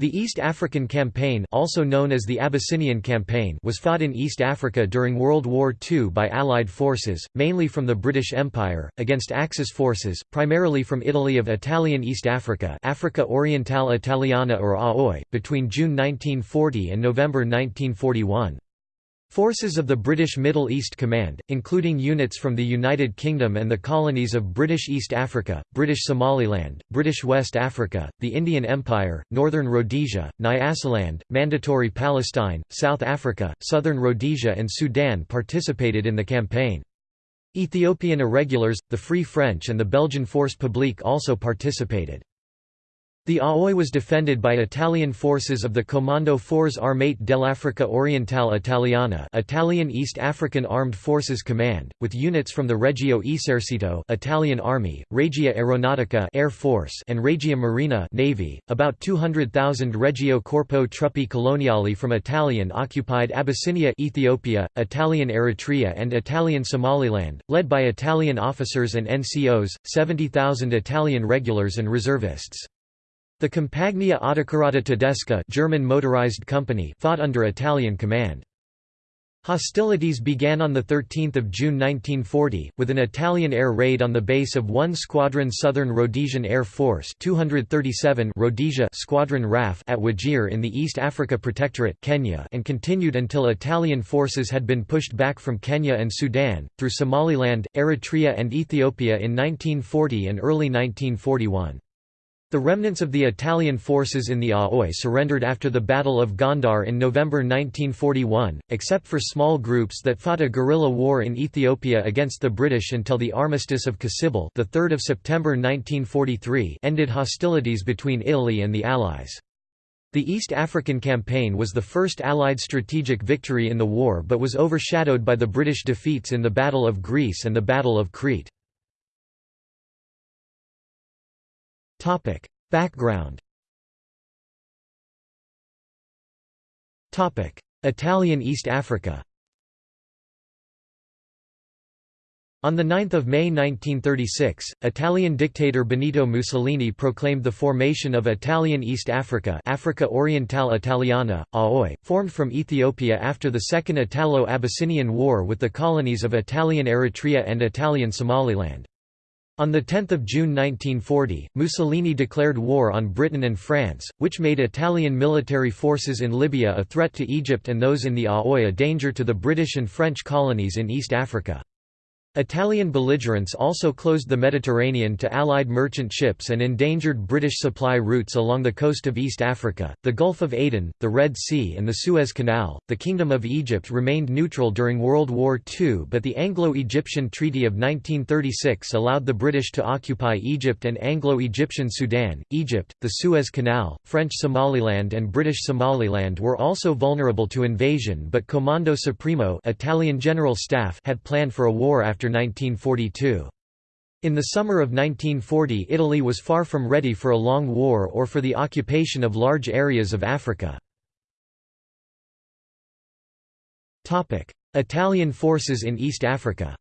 The East African Campaign also known as the Abyssinian Campaign was fought in East Africa during World War II by Allied forces, mainly from the British Empire, against Axis forces, primarily from Italy of Italian East Africa Africa Orientale Italiana or AOI, between June 1940 and November 1941. Forces of the British Middle East Command, including units from the United Kingdom and the colonies of British East Africa, British Somaliland, British West Africa, the Indian Empire, Northern Rhodesia, Nyasaland, Mandatory Palestine, South Africa, Southern Rhodesia and Sudan participated in the campaign. Ethiopian irregulars, the Free French and the Belgian Force Publique also participated. The Aoi was defended by Italian forces of the Comando Forze Armate dell'Africa Orientale Italiana Italian East African Armed Forces Command, with units from the Regio Esercito Italian Army, Regia Aeronautica Air Force and Regia Marina Navy, about 200,000 Regio Corpo Truppe Coloniali from Italian-occupied Abyssinia Ethiopia, Italian Eritrea and Italian Somaliland, led by Italian officers and NCOs, 70,000 Italian regulars and reservists. The Compagnia Autocarrata Tedesca German motorized company fought under Italian command. Hostilities began on 13 June 1940, with an Italian air raid on the base of 1 Squadron Southern Rhodesian Air Force 237 Rhodesia Squadron RAF at Wajir in the East Africa Protectorate Kenya and continued until Italian forces had been pushed back from Kenya and Sudan, through Somaliland, Eritrea and Ethiopia in 1940 and early 1941. The remnants of the Italian forces in the Aoi surrendered after the Battle of Gondar in November 1941, except for small groups that fought a guerrilla war in Ethiopia against the British until the Armistice of Cassibile the 3rd of September 1943 ended hostilities between Italy and the Allies. The East African Campaign was the first Allied strategic victory in the war but was overshadowed by the British defeats in the Battle of Greece and the Battle of Crete. Background Topic: Italian East Africa On 9 May 1936, Italian dictator Benito Mussolini proclaimed the formation of Italian East Africa Africa Orientale Italiana, AOI, formed from Ethiopia after the Second Italo-Abyssinian War with the colonies of Italian Eritrea and Italian Somaliland. On 10 June 1940, Mussolini declared war on Britain and France, which made Italian military forces in Libya a threat to Egypt and those in the Aoi a danger to the British and French colonies in East Africa. Italian belligerents also closed the Mediterranean to Allied merchant ships and endangered British supply routes along the coast of East Africa, the Gulf of Aden, the Red Sea, and the Suez Canal. The Kingdom of Egypt remained neutral during World War II, but the Anglo Egyptian Treaty of 1936 allowed the British to occupy Egypt and Anglo Egyptian Sudan, Egypt, the Suez Canal, French Somaliland, and British Somaliland were also vulnerable to invasion, but Comando Supremo Italian General Staff had planned for a war after after 1942. In the summer of 1940 Italy was far from ready for a long war or for the occupation of large areas of Africa. Italian forces in East Africa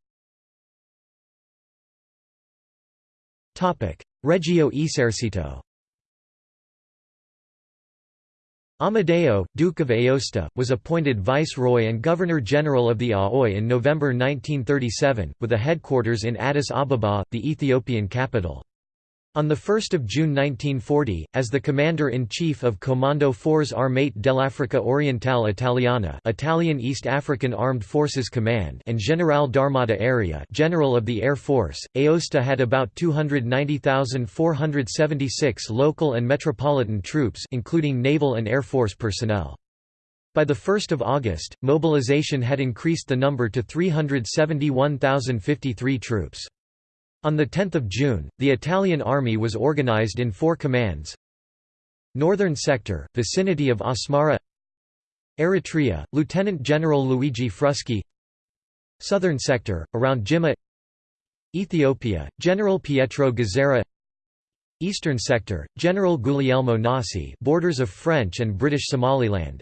Regio Esercito Amedeo, Duke of Aosta, was appointed Viceroy and Governor-General of the Aoi in November 1937, with a headquarters in Addis Ababa, the Ethiopian capital. On 1 June 1940, as the Commander-in-Chief of Comando Forze Armate dell'Africa Orientale Italiana Italian East African Armed Forces Command and General d'Armata Area General of the Air Force, Aosta had about 290,476 local and metropolitan troops including naval and air force personnel. By 1 August, mobilization had increased the number to 371,053 troops. On 10 June, the Italian army was organized in four commands. Northern Sector, vicinity of Asmara. Eritrea, Lieutenant General Luigi Frusci. Southern Sector, around Jimma Ethiopia, General Pietro Gazzera Eastern Sector, General Guglielmo Nasi borders of French and British Somaliland.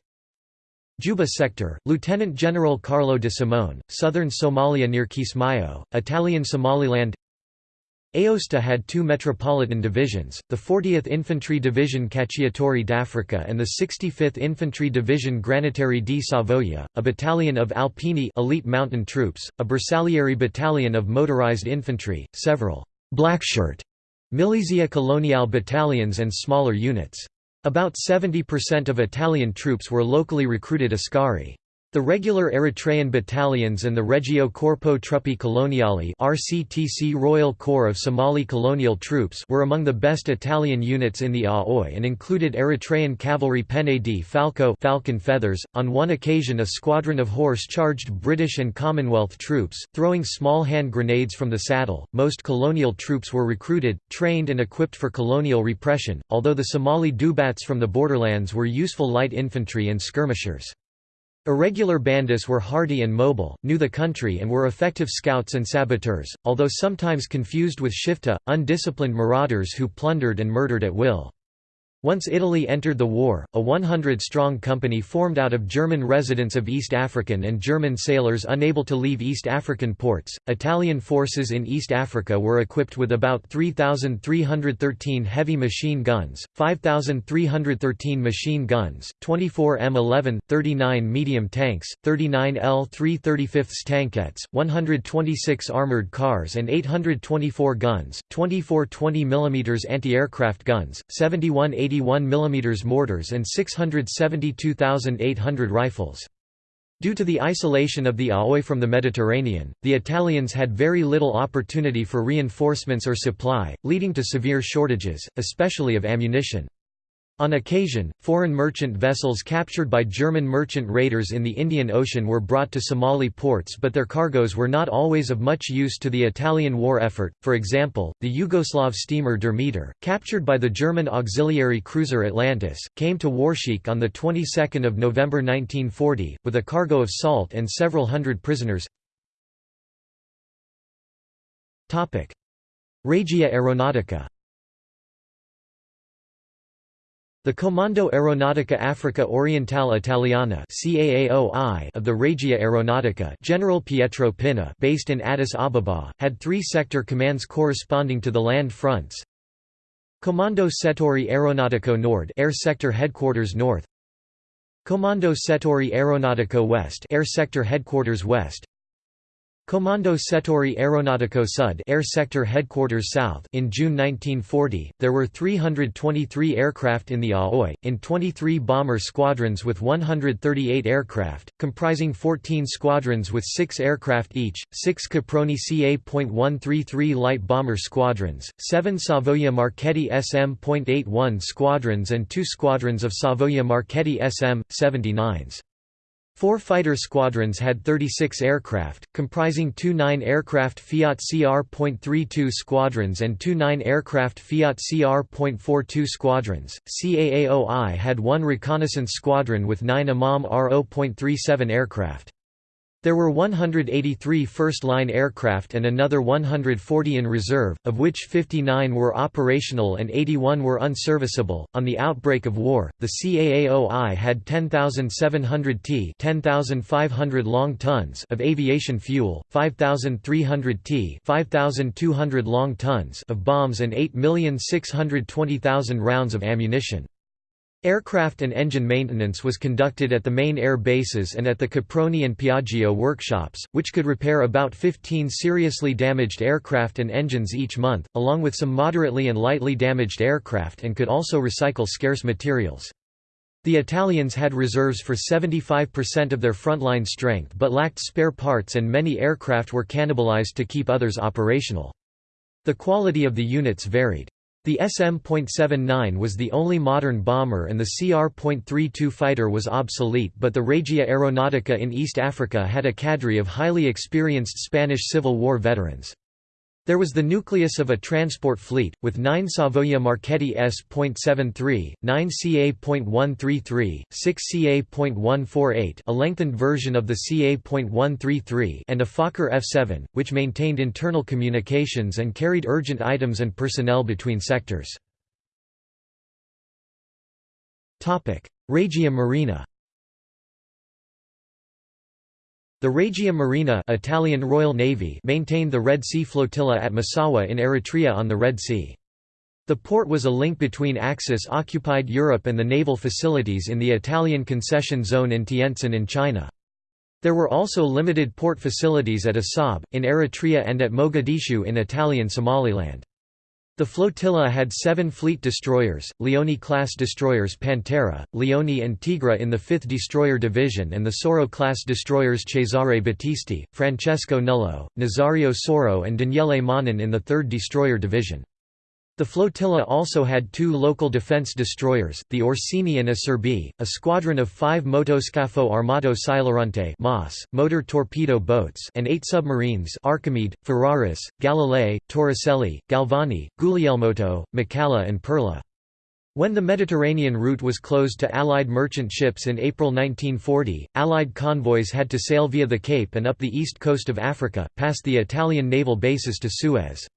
Juba Sector, Lieutenant General Carlo de Simone, Southern Somalia near Kismayo, Italian Somaliland Aosta had two metropolitan divisions, the 40th Infantry Division Cacciatori d'Africa and the 65th Infantry Division Granatieri di Savoia, a battalion of Alpini elite mountain troops, a Bersaglieri battalion of motorized infantry, several «blackshirt» Milizia Coloniale battalions and smaller units. About 70% of Italian troops were locally recruited Askari. The regular Eritrean battalions and the Regio Corpo Truppe Coloniali RCTC Royal Corps of Somali colonial troops were among the best Italian units in the Aoi and included Eritrean cavalry Penne di Falco Falcon Feathers. On one occasion a squadron of horse charged British and Commonwealth troops, throwing small hand grenades from the saddle. Most colonial troops were recruited, trained and equipped for colonial repression, although the Somali Dubats from the borderlands were useful light infantry and skirmishers. Irregular bandits were hardy and mobile, knew the country and were effective scouts and saboteurs, although sometimes confused with shifta, undisciplined marauders who plundered and murdered at will. Once Italy entered the war, a 100-strong company formed out of German residents of East African and German sailors unable to leave East African ports. Italian forces in East Africa were equipped with about 3,313 heavy machine guns, 5,313 machine guns, 24 M11, 39 medium tanks, 39 L-335 tankettes, 126 armored cars and 824 guns, 24 20 mm anti-aircraft guns, 71 80 81 mm mortars and 672,800 rifles. Due to the isolation of the Aoi from the Mediterranean, the Italians had very little opportunity for reinforcements or supply, leading to severe shortages, especially of ammunition. On occasion, foreign merchant vessels captured by German merchant raiders in the Indian Ocean were brought to Somali ports but their cargoes were not always of much use to the Italian war effort, for example, the Yugoslav steamer Durmitor, captured by the German auxiliary cruiser Atlantis, came to Warsheikh on the 22nd of November 1940, with a cargo of salt and several hundred prisoners. Regia Aeronautica The Comando Aeronautica Africa Orientale Italiana of the Regia Aeronautica General Pietro Pinna based in Addis Ababa, had three sector commands corresponding to the land fronts. Comando Settori Aeronautico Nord Air Sector Headquarters North Comando Settori Aeronautico West Air Sector Headquarters West Comando Settori Aeronautico Sud Air Sector Headquarters South in June 1940, there were 323 aircraft in the Aoi, in 23 bomber squadrons with 138 aircraft, comprising 14 squadrons with 6 aircraft each, 6 Caproni CA.133 light bomber squadrons, 7 Savoia Marchetti SM.81 squadrons and 2 squadrons of Savoia Marchetti SM.79s. Four fighter squadrons had 36 aircraft, comprising two 9-aircraft Fiat CR.32 squadrons and two 9-aircraft Fiat CR.42 squadrons. CAAOI had one reconnaissance squadron with nine Imam RO.37 aircraft. There were 183 first-line aircraft and another 140 in reserve, of which 59 were operational and 81 were unserviceable. On the outbreak of war, the CAAOI had 10,700 t, 10,500 long tons of aviation fuel, 5,300 t, 5,200 long tons of bombs and 8,620,000 rounds of ammunition. Aircraft and engine maintenance was conducted at the main air bases and at the Caproni and Piaggio workshops, which could repair about 15 seriously damaged aircraft and engines each month, along with some moderately and lightly damaged aircraft and could also recycle scarce materials. The Italians had reserves for 75% of their frontline strength but lacked spare parts and many aircraft were cannibalized to keep others operational. The quality of the units varied. The SM.79 was the only modern bomber and the CR.32 fighter was obsolete but the Regia Aeronautica in East Africa had a cadre of highly experienced Spanish Civil War veterans. There was the nucleus of a transport fleet, with 9 Savoia Marchetti S.73, 9 CA.133, 6 CA.148 a lengthened version of the CA.133 and a Fokker F-7, which maintained internal communications and carried urgent items and personnel between sectors. Regia Marina The Regia Marina Italian Royal Navy maintained the Red Sea Flotilla at Massawa in Eritrea on the Red Sea. The port was a link between Axis-occupied Europe and the naval facilities in the Italian concession zone in Tientsin in China. There were also limited port facilities at Assab, in Eritrea and at Mogadishu in Italian Somaliland. The flotilla had seven fleet destroyers, Leone-class destroyers Pantera, Leone and Tigra in the 5th Destroyer Division and the Sauro-class destroyers Cesare Battisti, Francesco Nullo, Nazario Sauro and Daniele Manin in the 3rd Destroyer Division. The flotilla also had two local defense destroyers, the Orsini and Acerbi, a squadron of five motoscafo armato Silurante motor torpedo boats and eight submarines Archimede, Ferraris, Galilei, Torricelli, Galvani, Guglielmotti, Macalla and Perla. When the Mediterranean route was closed to Allied merchant ships in April 1940, Allied convoys had to sail via the Cape and up the east coast of Africa, past the Italian naval bases to Suez.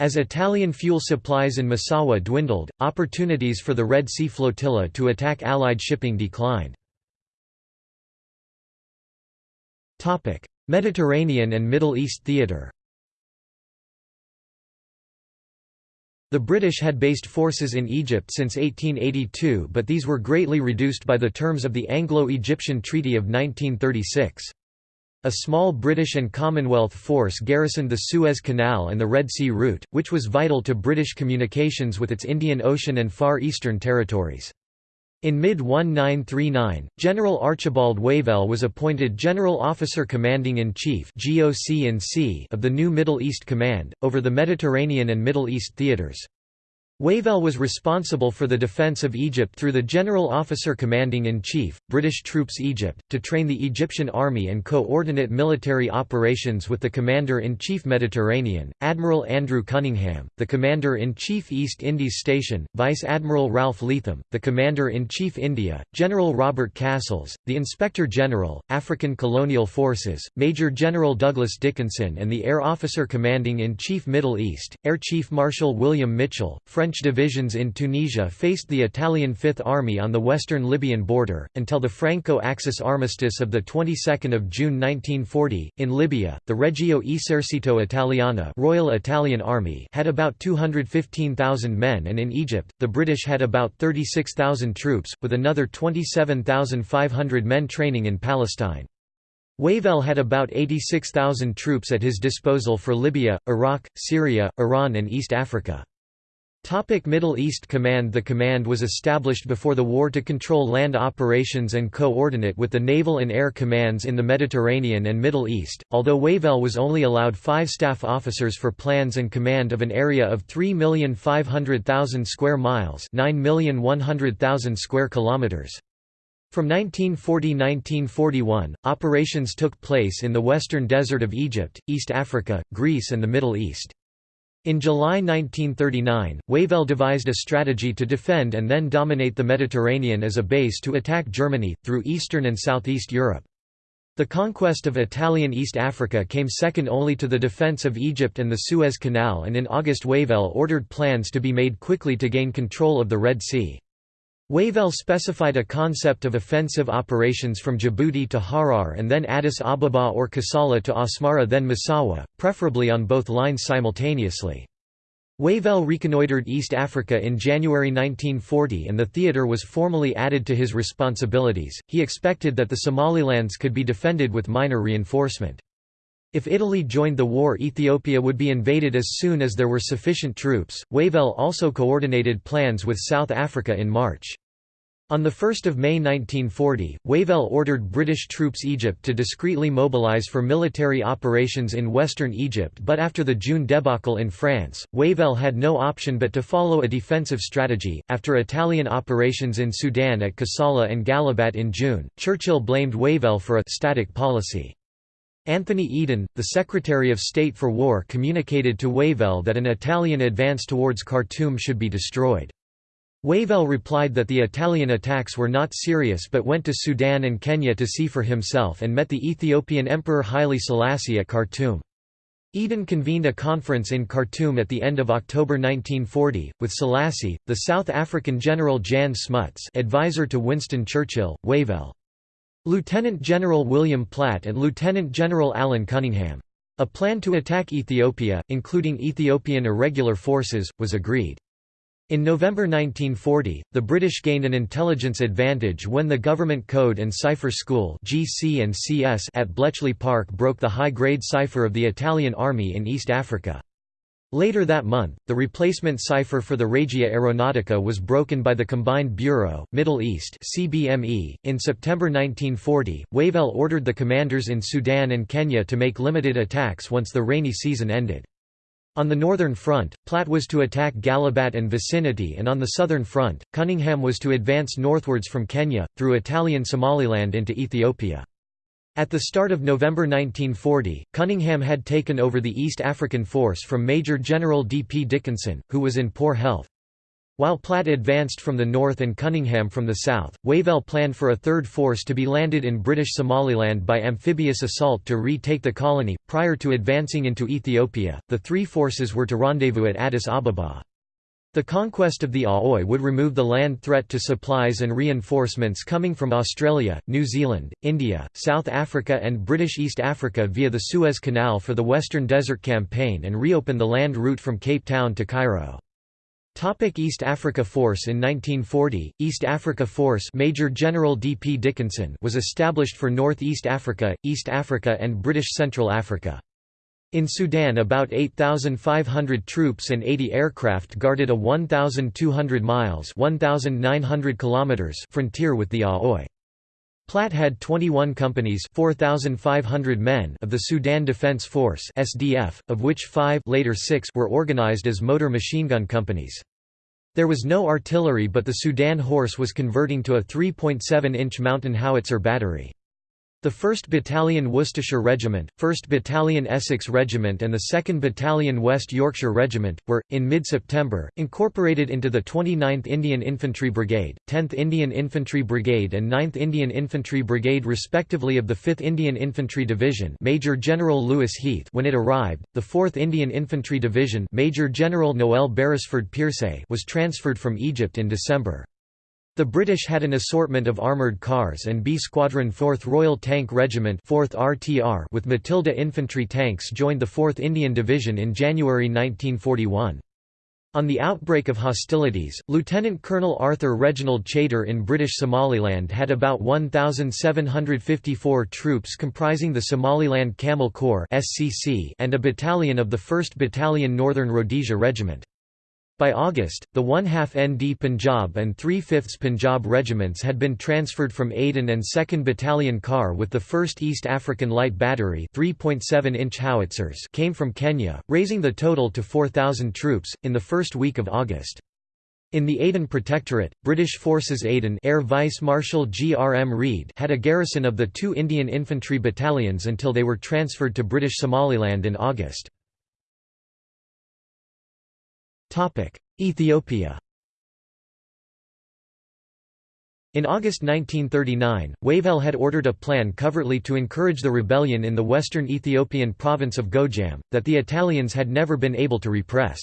As Italian fuel supplies in Massawa dwindled, opportunities for the Red Sea flotilla to attack Allied shipping declined. Mediterranean and Middle East theatre The British had based forces in Egypt since 1882 but these were greatly reduced by the terms of the Anglo-Egyptian Treaty of 1936. A small British and Commonwealth force garrisoned the Suez Canal and the Red Sea route, which was vital to British communications with its Indian Ocean and Far Eastern territories. In mid-1939, General Archibald Wavell was appointed General Officer Commanding-in-Chief of the new Middle East Command, over the Mediterranean and Middle East theaters. Wavell was responsible for the defence of Egypt through the General Officer Commanding-in-Chief, British Troops Egypt, to train the Egyptian Army and coordinate military operations with the Commander-in-Chief Mediterranean, Admiral Andrew Cunningham, the Commander-in-Chief East Indies Station, Vice Admiral Ralph Leatham, the Commander-in-Chief India, General Robert Cassels, the Inspector General, African Colonial Forces, Major General Douglas Dickinson and the Air Officer Commanding-in-Chief Middle East, Air Chief Marshal William Mitchell, French French divisions in Tunisia faced the Italian Fifth Army on the western Libyan border, until the Franco-Axis armistice of the 22nd of June 1940. In Libya, the Regio Esercito Italiano Royal Italian Army had about 215,000 men and in Egypt, the British had about 36,000 troops, with another 27,500 men training in Palestine. Wavell had about 86,000 troops at his disposal for Libya, Iraq, Syria, Iran and East Africa. Topic Middle East Command The command was established before the war to control land operations and coordinate with the naval and air commands in the Mediterranean and Middle East, although Wavell was only allowed five staff officers for plans and command of an area of 3,500,000 square miles 9,100,000 square kilometers. From 1940–1941, operations took place in the western desert of Egypt, East Africa, Greece and the Middle East. In July 1939, Wavell devised a strategy to defend and then dominate the Mediterranean as a base to attack Germany, through Eastern and Southeast Europe. The conquest of Italian East Africa came second only to the defense of Egypt and the Suez Canal and in August Wavell ordered plans to be made quickly to gain control of the Red Sea. Wavell specified a concept of offensive operations from Djibouti to Harar and then Addis Ababa or Kassala to Asmara then Massawa, preferably on both lines simultaneously. Wavell reconnoitred East Africa in January 1940 and the theatre was formally added to his responsibilities. He expected that the Somalilands could be defended with minor reinforcement. If Italy joined the war Ethiopia would be invaded as soon as there were sufficient troops. Wavell also coordinated plans with South Africa in March. On 1 May 1940, Wavell ordered British troops Egypt to discreetly mobilise for military operations in western Egypt but after the June debacle in France, Wavell had no option but to follow a defensive strategy. After Italian operations in Sudan at Kassala and Gallabat in June, Churchill blamed Wavell for a «static policy». Anthony Eden, the Secretary of State for War communicated to Wavell that an Italian advance towards Khartoum should be destroyed. Wavell replied that the Italian attacks were not serious but went to Sudan and Kenya to see for himself and met the Ethiopian Emperor Haile Selassie at Khartoum. Eden convened a conference in Khartoum at the end of October 1940, with Selassie, the South African General Jan Smuts advisor to Winston Churchill, Wavell. Lieutenant General William Platt and Lieutenant General Alan Cunningham. A plan to attack Ethiopia, including Ethiopian irregular forces, was agreed. In November 1940, the British gained an intelligence advantage when the Government Code and Cipher School at Bletchley Park broke the high-grade cipher of the Italian army in East Africa. Later that month, the replacement cipher for the Regia Aeronautica was broken by the Combined Bureau, Middle East (CBME). In September 1940, Wavell ordered the commanders in Sudan and Kenya to make limited attacks once the rainy season ended. On the northern front, Platt was to attack Gallabat and vicinity and on the southern front, Cunningham was to advance northwards from Kenya, through Italian Somaliland into Ethiopia. At the start of November 1940, Cunningham had taken over the East African Force from Major General D. P. Dickinson, who was in poor health. While Platt advanced from the north and Cunningham from the south, Wavell planned for a third force to be landed in British Somaliland by amphibious assault to retake the colony. Prior to advancing into Ethiopia, the three forces were to rendezvous at Addis Ababa. The conquest of the Aoi would remove the land threat to supplies and reinforcements coming from Australia, New Zealand, India, South Africa and British East Africa via the Suez Canal for the Western Desert Campaign and reopen the land route from Cape Town to Cairo. Topic East Africa Force In 1940, East Africa Force Major General D. P. Dickinson was established for North East Africa, East Africa and British Central Africa. In Sudan about 8,500 troops and 80 aircraft guarded a 1,200 miles 1,900 kilometers frontier with the Aoi. Platt had 21 companies 4,500 men of the Sudan Defense Force SDF, of which five later six were organized as motor machine gun companies. There was no artillery but the Sudan Horse was converting to a 3.7-inch mountain howitzer battery. The 1st Battalion Worcestershire Regiment, 1st Battalion Essex Regiment and the 2nd Battalion West Yorkshire Regiment, were, in mid-September, incorporated into the 29th Indian Infantry Brigade, 10th Indian Infantry Brigade and 9th Indian Infantry Brigade respectively of the 5th Indian Infantry Division Major General Lewis Heath when it arrived, the 4th Indian Infantry Division Major General Noel Beresford Peirse was transferred from Egypt in December. The British had an assortment of armoured cars and B Squadron 4th Royal Tank Regiment 4th RTR with Matilda infantry tanks joined the 4th Indian Division in January 1941. On the outbreak of hostilities, Lieutenant Colonel Arthur Reginald Chater in British Somaliland had about 1,754 troops comprising the Somaliland Camel Corps and a battalion of the 1st Battalion Northern Rhodesia Regiment. By August, the one-half ND Punjab and three-fifths Punjab regiments had been transferred from Aden and 2nd Battalion KAR with the 1st East African Light Battery 3.7-inch howitzers came from Kenya, raising the total to 4,000 troops, in the first week of August. In the Aden Protectorate, British Forces Aden Air Vice Marshal G. R. M. Reid had a garrison of the two Indian infantry battalions until they were transferred to British Somaliland in August. Ethiopia In August 1939, Wavell had ordered a plan covertly to encourage the rebellion in the western Ethiopian province of Gojam, that the Italians had never been able to repress.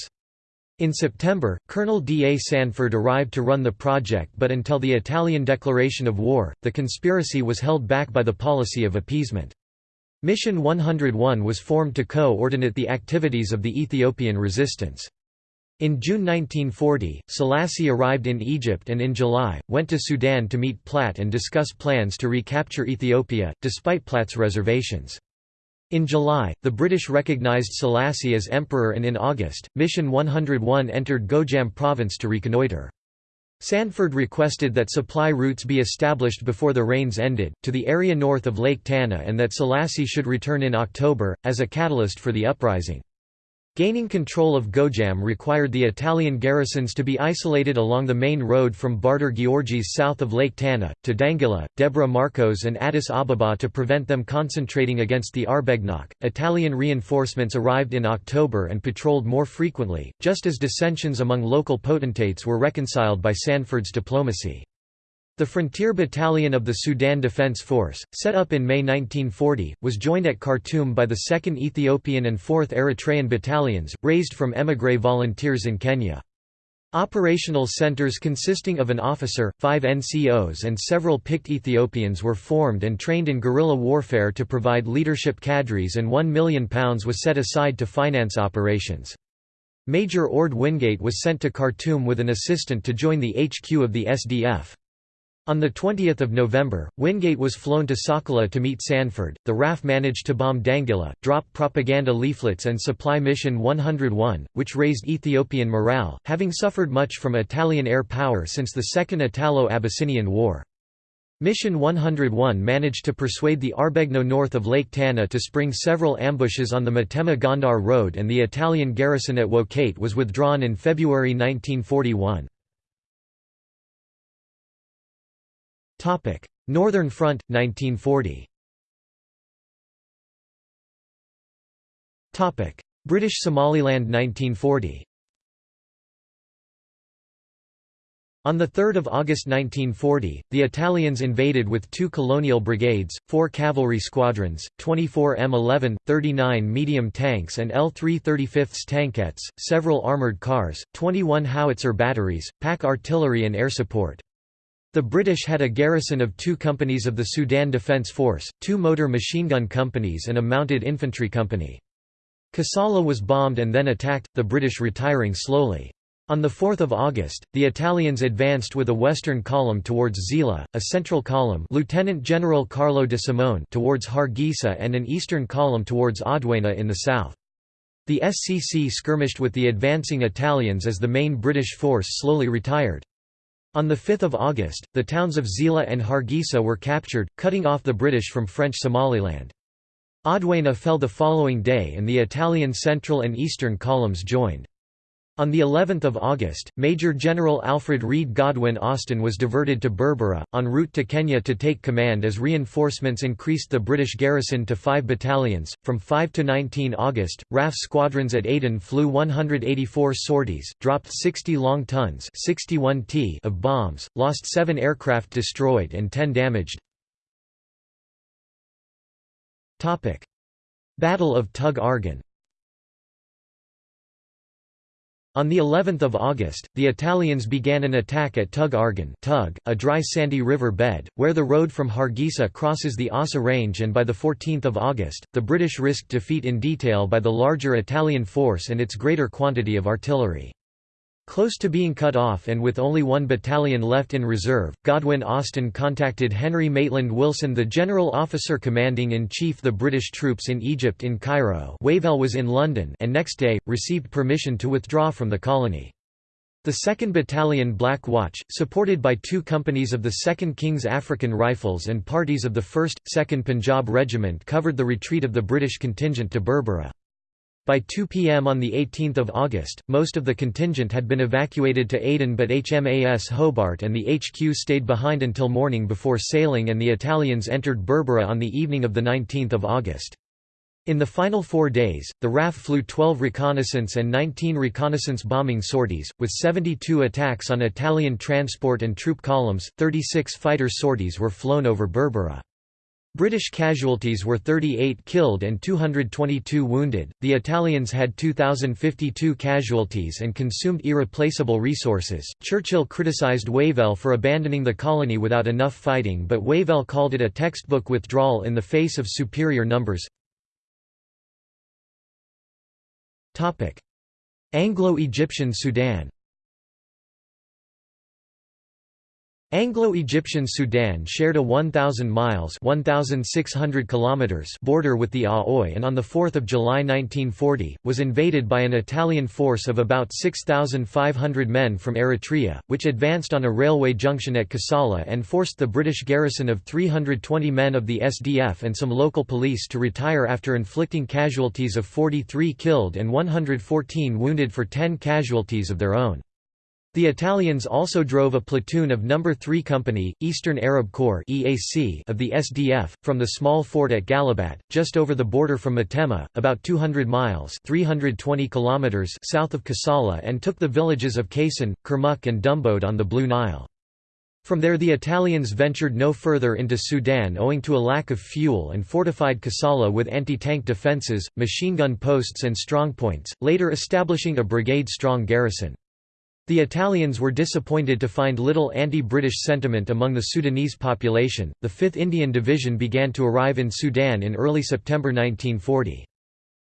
In September, Colonel D. A. Sanford arrived to run the project but until the Italian declaration of war, the conspiracy was held back by the policy of appeasement. Mission 101 was formed to co-ordinate the activities of the Ethiopian resistance. In June 1940, Selassie arrived in Egypt and in July, went to Sudan to meet Platt and discuss plans to recapture Ethiopia, despite Platt's reservations. In July, the British recognized Selassie as emperor and in August, Mission 101 entered Gojam province to reconnoitre. Sanford requested that supply routes be established before the rains ended, to the area north of Lake Tana and that Selassie should return in October, as a catalyst for the uprising. Gaining control of Gojam required the Italian garrisons to be isolated along the main road from Barter Giorgis south of Lake Tana, to Dangila, Debre Marcos, and Addis Ababa to prevent them concentrating against the Arbegnok. Italian reinforcements arrived in October and patrolled more frequently, just as dissensions among local potentates were reconciled by Sanford's diplomacy. The Frontier Battalion of the Sudan Defense Force, set up in May 1940, was joined at Khartoum by the 2nd Ethiopian and 4th Eritrean Battalions, raised from émigré volunteers in Kenya. Operational centers consisting of an officer, five NCOs and several picked Ethiopians were formed and trained in guerrilla warfare to provide leadership cadres and £1 million was set aside to finance operations. Major Orde Wingate was sent to Khartoum with an assistant to join the HQ of the SDF. On 20 November, Wingate was flown to Sokola to meet Sanford. The RAF managed to bomb Dangila, drop propaganda leaflets, and supply Mission 101, which raised Ethiopian morale, having suffered much from Italian air power since the Second Italo Abyssinian War. Mission 101 managed to persuade the Arbegno north of Lake Tana to spring several ambushes on the Matema Gondar Road, and the Italian garrison at Wokate was withdrawn in February 1941. Northern Front, 1940 British Somaliland 1940 On 3 August 1940, the Italians invaded with two colonial brigades, four cavalry squadrons, 24 M11, 39 medium tanks and L-335s tankettes, several armoured cars, 21 howitzer batteries, pack artillery and air support. The British had a garrison of two companies of the Sudan Defence Force, two motor machine gun companies and a mounted infantry company. Kassala was bombed and then attacked, the British retiring slowly. On 4 August, the Italians advanced with a western column towards Zeila, a central column Lieutenant General Carlo de Simone towards Hargeisa and an eastern column towards Adwena in the south. The SCC skirmished with the advancing Italians as the main British force slowly retired. On 5 August, the towns of Zeila and Hargeisa were captured, cutting off the British from French Somaliland. Adwena fell the following day and the Italian central and eastern columns joined. On the 11th of August, Major General Alfred Reid Godwin Austen was diverted to Berbera, en route to Kenya to take command as reinforcements increased the British garrison to five battalions. From 5 to 19 August, RAF squadrons at Aden flew 184 sorties, dropped 60 long tons 61 t of bombs, lost seven aircraft destroyed and 10 damaged. Battle of Tug Argan On the 11th of August, the Italians began an attack at Tug Argan Tug, a dry sandy river bed, where the road from Hargeisa crosses the Assa Range and by the 14th of August, the British risked defeat in detail by the larger Italian force and its greater quantity of artillery. Close to being cut off and with only one battalion left in reserve, Godwin Austen contacted Henry Maitland Wilson the general officer commanding-in-chief the British troops in Egypt in Cairo Wavell was in London and next day, received permission to withdraw from the colony. The 2nd Battalion Black Watch, supported by two companies of the 2nd King's African Rifles and parties of the 1st, 2nd Punjab Regiment covered the retreat of the British contingent to Berbera. By 2 p.m. on 18 August, most of the contingent had been evacuated to Aden but HMAS Hobart and the HQ stayed behind until morning before sailing and the Italians entered Berbera on the evening of 19 August. In the final four days, the RAF flew 12 reconnaissance and 19 reconnaissance bombing sorties, with 72 attacks on Italian transport and troop columns, 36 fighter sorties were flown over Berbera. British casualties were 38 killed and 222 wounded. The Italians had 2,052 casualties and consumed irreplaceable resources. Churchill criticised Wavell for abandoning the colony without enough fighting, but Wavell called it a textbook withdrawal in the face of superior numbers. Anglo-Egyptian Sudan Anglo-Egyptian Sudan shared a 1,000 miles (1,600 kilometers) border with the Aoi and on 4 July 1940, was invaded by an Italian force of about 6,500 men from Eritrea, which advanced on a railway junction at Kassala and forced the British garrison of 320 men of the SDF and some local police to retire after inflicting casualties of 43 killed and 114 wounded for 10 casualties of their own. The Italians also drove a platoon of No. 3 Company, Eastern Arab Corps (EAC) of the SDF from the small fort at Galabat, just over the border from Matema, about 200 miles (320 kilometers) south of Kassala and took the villages of Kaysan, Kurmuk and Dumbode on the Blue Nile. From there the Italians ventured no further into Sudan owing to a lack of fuel and fortified Kassala with anti-tank defences, machine gun posts and strongpoints, later establishing a brigade-strong garrison. The Italians were disappointed to find little anti-British sentiment among the Sudanese population. The 5th Indian Division began to arrive in Sudan in early September 1940.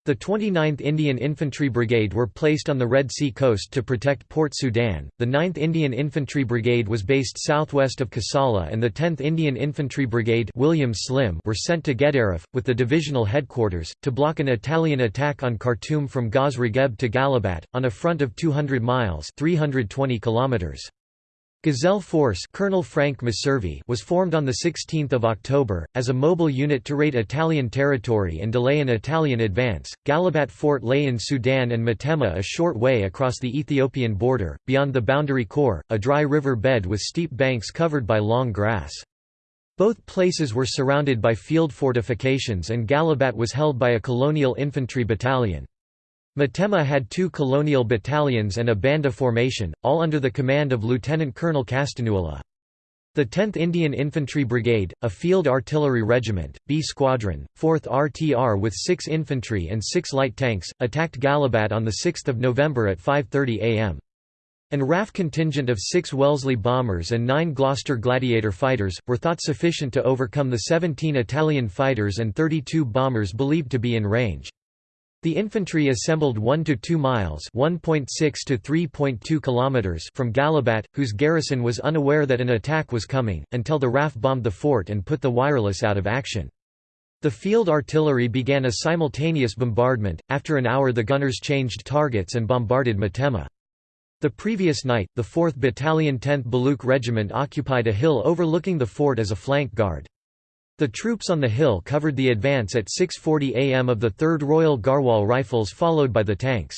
The 29th Indian Infantry Brigade were placed on the Red Sea coast to protect Port Sudan, the 9th Indian Infantry Brigade was based southwest of Kassala and the 10th Indian Infantry Brigade William Slim were sent to Gedaref, with the divisional headquarters, to block an Italian attack on Khartoum from Gaz Regeb to Galabat, on a front of 200 miles 320 kilometers. Gazelle Force Colonel Frank Messervy was formed on 16 October, as a mobile unit to raid Italian territory and delay an Italian advance. Galabat Fort lay in Sudan and Metemmah a short way across the Ethiopian border, beyond the boundary Khor, a dry river bed with steep banks covered by long grass. Both places were surrounded by field fortifications and Galabat was held by a colonial infantry battalion. Metemmah had two colonial battalions and a banda formation, all under the command of Lieutenant Colonel Castagnola. The 10th Indian Infantry Brigade, a field artillery regiment, B Squadron, 4th RTR with 6 infantry and 6 light tanks, attacked Gallabat on 6 November at 5.30 am. An RAF contingent of 6 Wellesley bombers and 9 Gloster Gladiator fighters, were thought sufficient to overcome the 17 Italian fighters and 32 bombers believed to be in range. The infantry assembled 1 to 2 miles (1.6 to 3.2 kilometers) from Gallabat, whose garrison was unaware that an attack was coming, until the RAF bombed the fort and put the wireless out of action. The field artillery began a simultaneous bombardment. After an hour, the gunners changed targets and bombarded Matema. The previous night, the 4th Battalion 10th Baluch Regiment occupied a hill overlooking the fort as a flank guard. The troops on the hill covered the advance at 6.40 am of the 3rd Royal Garhwal Rifles followed by the tanks.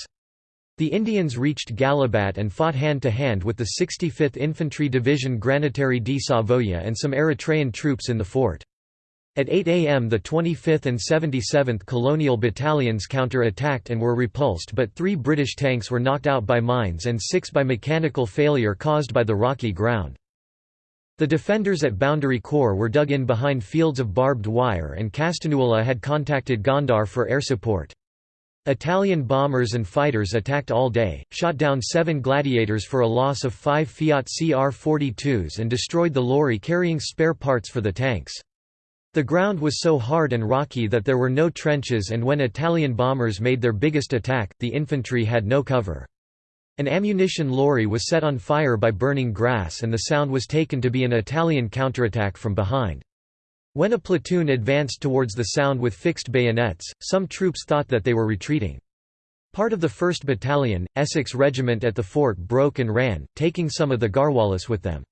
The Indians reached Gallabat and fought hand-to-hand -hand with the 65th Infantry Division Granatieri di Savoia and some Eritrean troops in the fort. At 8 am the 25th and 77th Colonial Battalions counter-attacked and were repulsed but three British tanks were knocked out by mines and six by mechanical failure caused by the rocky ground. The defenders at Boundary Khor were dug in behind fields of barbed wire and Castagnola had contacted Gondar for air support. Italian bombers and fighters attacked all day, shot down seven Gladiators for a loss of five Fiat CR-42s and destroyed the lorry carrying spare parts for the tanks. The ground was so hard and rocky that there were no trenches and when Italian bombers made their biggest attack, the infantry had no cover. An ammunition lorry was set on fire by burning grass and the sound was taken to be an Italian counterattack from behind. When a platoon advanced towards the sound with fixed bayonets, some troops thought that they were retreating. Part of the 1st Battalion, Essex Regiment at the fort broke and ran, taking some of the Garhwalis with them.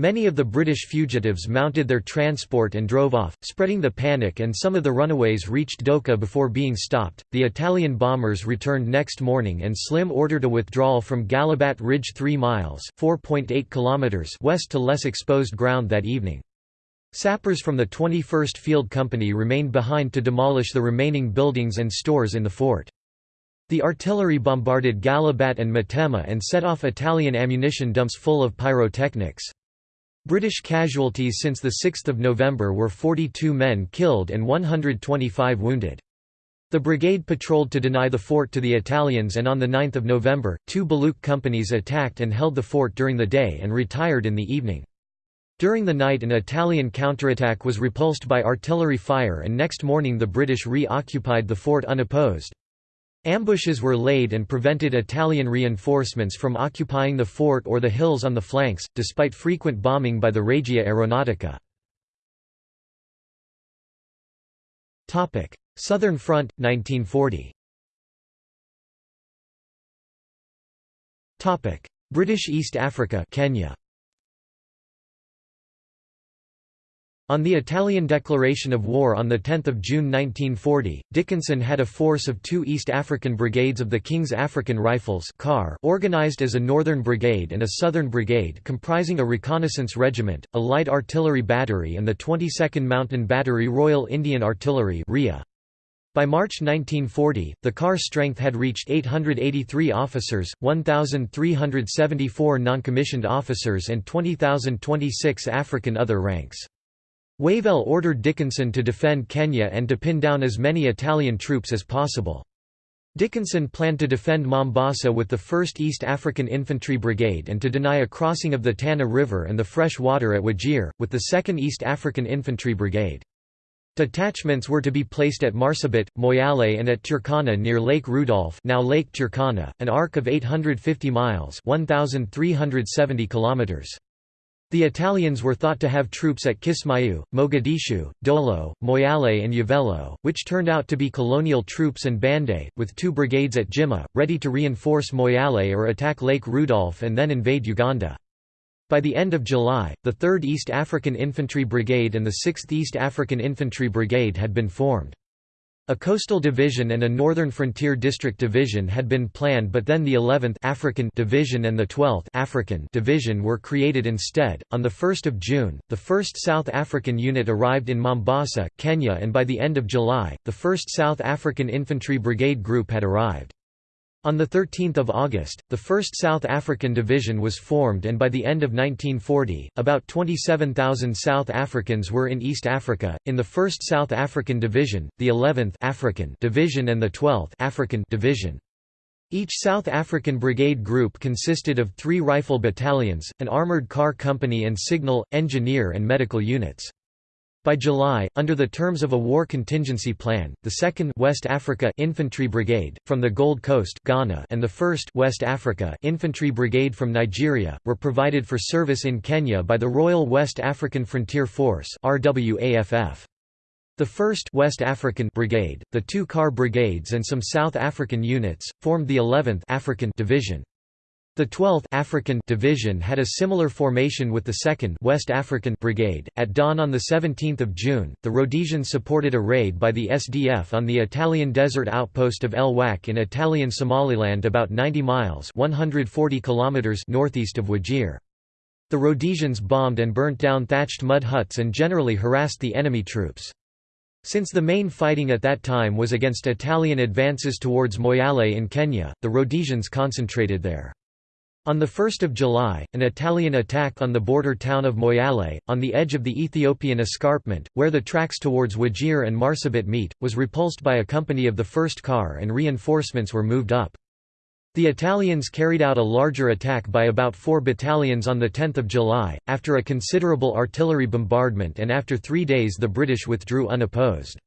Many of the British fugitives mounted their transport and drove off, spreading the panic and some of the runaways reached Doka before being stopped. The Italian bombers returned next morning and Slim ordered a withdrawal from Gallabat Ridge 3 miles (4.8 kilometers) west to less exposed ground that evening. Sappers from the 21st Field Company remained behind to demolish the remaining buildings and stores in the fort. The artillery bombarded Gallabat and Metemmah and set off Italian ammunition dumps full of pyrotechnics. British casualties since 6 November were 42 men killed and 125 wounded. The brigade patrolled to deny the fort to the Italians and on 9 November, two Baluch companies attacked and held the fort during the day and retired in the evening. During the night an Italian counterattack was repulsed by artillery fire and next morning the British re-occupied the fort unopposed. Ambushes were laid and prevented Italian reinforcements from occupying the fort or the hills on the flanks, despite frequent bombing by the Regia Aeronautica. Southern Front, 1940 British East Africa Kenya. On the Italian declaration of war on 10 June 1940, Dickinson had a force of two East African brigades of the King's African Rifles organized as a Northern Brigade and a Southern Brigade comprising a reconnaissance regiment, a light artillery battery and the 22nd Mountain Battery Royal Indian Artillery By March 1940, the KAR strength had reached 883 officers, 1,374 non-commissioned officers and 20,026 African other ranks. Wavell ordered Dickinson to defend Kenya and to pin down as many Italian troops as possible. Dickinson planned to defend Mombasa with the 1st East African Infantry Brigade and to deny a crossing of the Tana River and the fresh water at Wajir, with the 2nd East African Infantry Brigade. Detachments were to be placed at Marsabit, Moyale and at Turkana near Lake Rudolph now Lake Turkana, an arc of 850 miles 1,370 kilometers. The Italians were thought to have troops at Kismayu, Mogadishu, Dolo, Moyale and Yavello, which turned out to be colonial troops and Bande, with two brigades at Jimma, ready to reinforce Moyale or attack Lake Rudolph and then invade Uganda. By the end of July, the 3rd East African Infantry Brigade and the 6th East African Infantry Brigade had been formed. A coastal division and a northern frontier district division had been planned but then the 11th African division and the 12th African division were created instead. On the 1st of June, the 1st South African unit arrived in Mombasa, Kenya and by the end of July, the 1st South African Infantry Brigade Group had arrived. On 13 August, the 1st South African Division was formed and by the end of 1940, about 27,000 South Africans were in East Africa, in the 1st South African Division, the 11th African Division and the 12th African Division. Each South African brigade group consisted of three rifle battalions, an armoured car company and signal, engineer and medical units. By July, under the terms of a war contingency plan, the 2nd West Africa Infantry Brigade, from the Gold Coast Ghana and the 1st West Africa Infantry Brigade from Nigeria, were provided for service in Kenya by the Royal West African Frontier Force RWAFF. The 1st West African Brigade, the two KAR brigades and some South African units, formed the 11th African Division. The 12th African Division had a similar formation with the 2nd West African Brigade. At dawn on the 17th of June, the Rhodesians supported a raid by the SDF on the Italian desert outpost of El Wak in Italian Somaliland about 90 miles (140 kilometers) northeast of Wajir. The Rhodesians bombed and burnt down thatched mud huts and generally harassed the enemy troops. Since the main fighting at that time was against Italian advances towards Moyale in Kenya, the Rhodesians concentrated there. On 1 July, an Italian attack on the border town of Moyale, on the edge of the Ethiopian escarpment, where the tracks towards Wajir and Marsabit meet, was repulsed by a company of the 1st KAR and reinforcements were moved up. The Italians carried out a larger attack by about four battalions on 10 July, after a considerable artillery bombardment and after three days the British withdrew unopposed.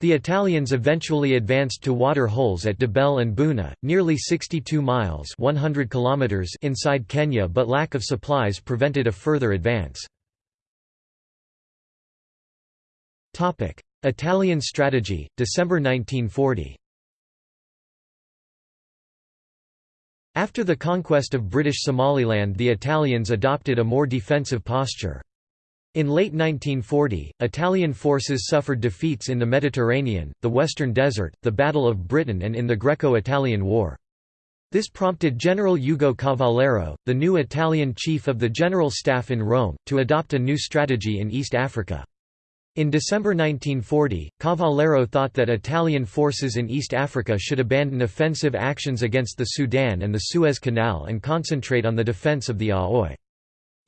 The Italians eventually advanced to water holes at Debel and Buna, nearly 62 miles 100 kilometers inside Kenya but lack of supplies prevented a further advance. Italian strategy, December 1940 After the conquest of British Somaliland the Italians adopted a more defensive posture. In late 1940, Italian forces suffered defeats in the Mediterranean, the Western Desert, the Battle of Britain and in the Greco-Italian War. This prompted General Ugo Cavallero, the new Italian chief of the General Staff in Rome, to adopt a new strategy in East Africa. In December 1940, Cavallero thought that Italian forces in East Africa should abandon offensive actions against the Sudan and the Suez Canal and concentrate on the defense of the Aoi.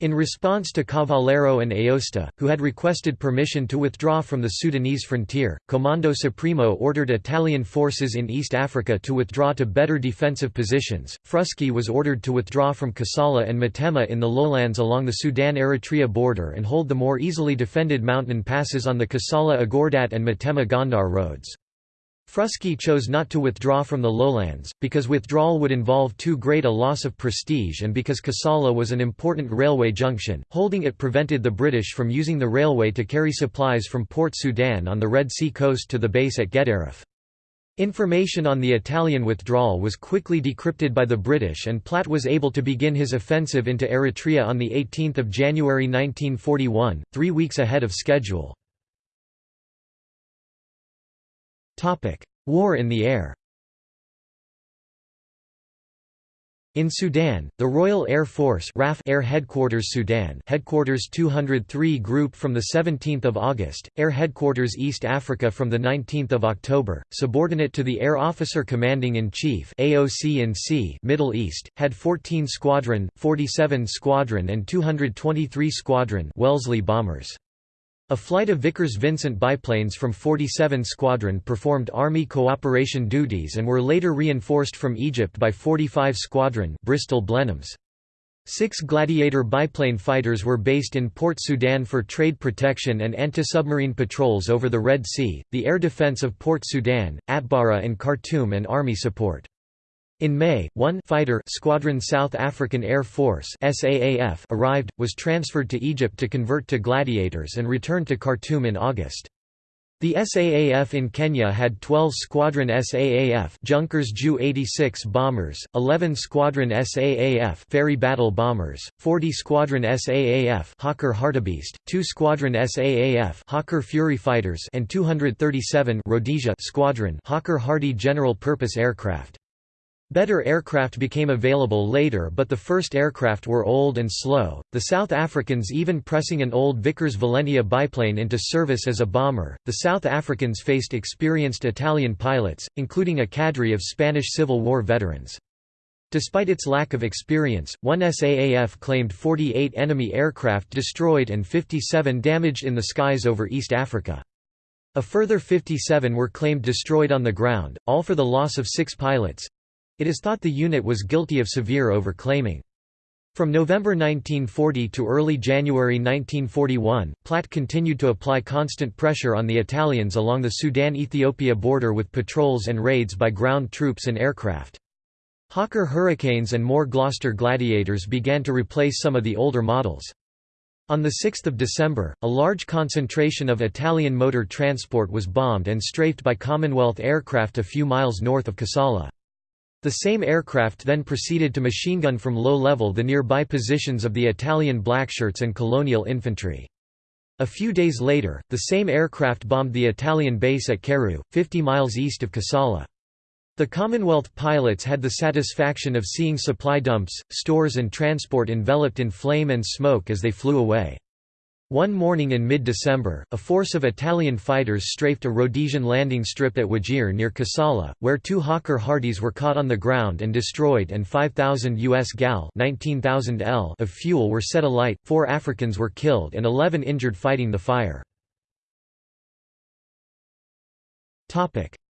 In response to Cavallero and Aosta, who had requested permission to withdraw from the Sudanese frontier, Comando Supremo ordered Italian forces in East Africa to withdraw to better defensive positions. Frusci was ordered to withdraw from Kassala and Metemma in the lowlands along the Sudan-Eritrea border and hold the more easily defended mountain passes on the Kassala-Agordat and Metemma-Gondar roads. Frusci chose not to withdraw from the lowlands, because withdrawal would involve too great a loss of prestige and because Kassala was an important railway junction, holding it prevented the British from using the railway to carry supplies from Port Sudan on the Red Sea coast to the base at Gedaref. Information on the Italian withdrawal was quickly decrypted by the British and Platt was able to begin his offensive into Eritrea on 18 January 1941, three weeks ahead of schedule. War in the air In Sudan, the Royal Air Force RAF Air Headquarters Sudan Headquarters 203 Group from 17 August, Air Headquarters East Africa from 19 October, subordinate to the Air Officer Commanding-in-Chief Middle East, had 14 Squadron, 47 Squadron and 223 Squadron Wellesley bombers. A flight of Vickers-Vincent biplanes from 47 Squadron performed Army cooperation duties and were later reinforced from Egypt by 45 Squadron Bristol Blenheims. Six Gladiator biplane fighters were based in Port Sudan for trade protection and anti-submarine patrols over the Red Sea, the air defense of Port Sudan, Atbara and Khartoum and army support. In May, one fighter Squadron South African Air Force SAAF arrived, was transferred to Egypt to convert to Gladiators and returned to Khartoum in August. The SAAF in Kenya had 12 Squadron SAAF Junkers Ju-86 bombers, 11 Squadron SAAF Fairey Battle bombers, 40 Squadron SAAF Hawker Hartebeest, 2 Squadron SAAF Hawker Fury fighters and 237 Rhodesia Squadron Hawker Hardy general purpose aircraft. Better aircraft became available later but the first aircraft were old and slow, the South Africans even pressing an old Vickers Valentia biplane into service as a bomber. The South Africans faced experienced Italian pilots, including a cadre of Spanish Civil War veterans. Despite its lack of experience, one SAAF claimed 48 enemy aircraft destroyed and 57 damaged in the skies over East Africa. A further 57 were claimed destroyed on the ground, all for the loss of six pilots, it is thought the unit was guilty of severe overclaiming. From November 1940 to early January 1941, Platt continued to apply constant pressure on the Italians along the Sudan-Ethiopia border with patrols and raids by ground troops and aircraft. Hawker Hurricanes and more Gloster Gladiators began to replace some of the older models. On 6 December, a large concentration of Italian motor transport was bombed and strafed by Commonwealth aircraft a few miles north of Kassala. The same aircraft then proceeded to machine gun from low level the nearby positions of the Italian Blackshirts and colonial infantry. A few days later, the same aircraft bombed the Italian base at Keru, 50 miles east of Kassala. The Commonwealth pilots had the satisfaction of seeing supply dumps, stores and transport enveloped in flame and smoke as they flew away. One morning in mid-December, a force of Italian fighters strafed a Rhodesian landing strip at Wajir near Kassala, where two Hawker Hardys were caught on the ground and destroyed and 5,000 US gal 19,000 L of fuel were set alight, four Africans were killed and 11 injured fighting the fire.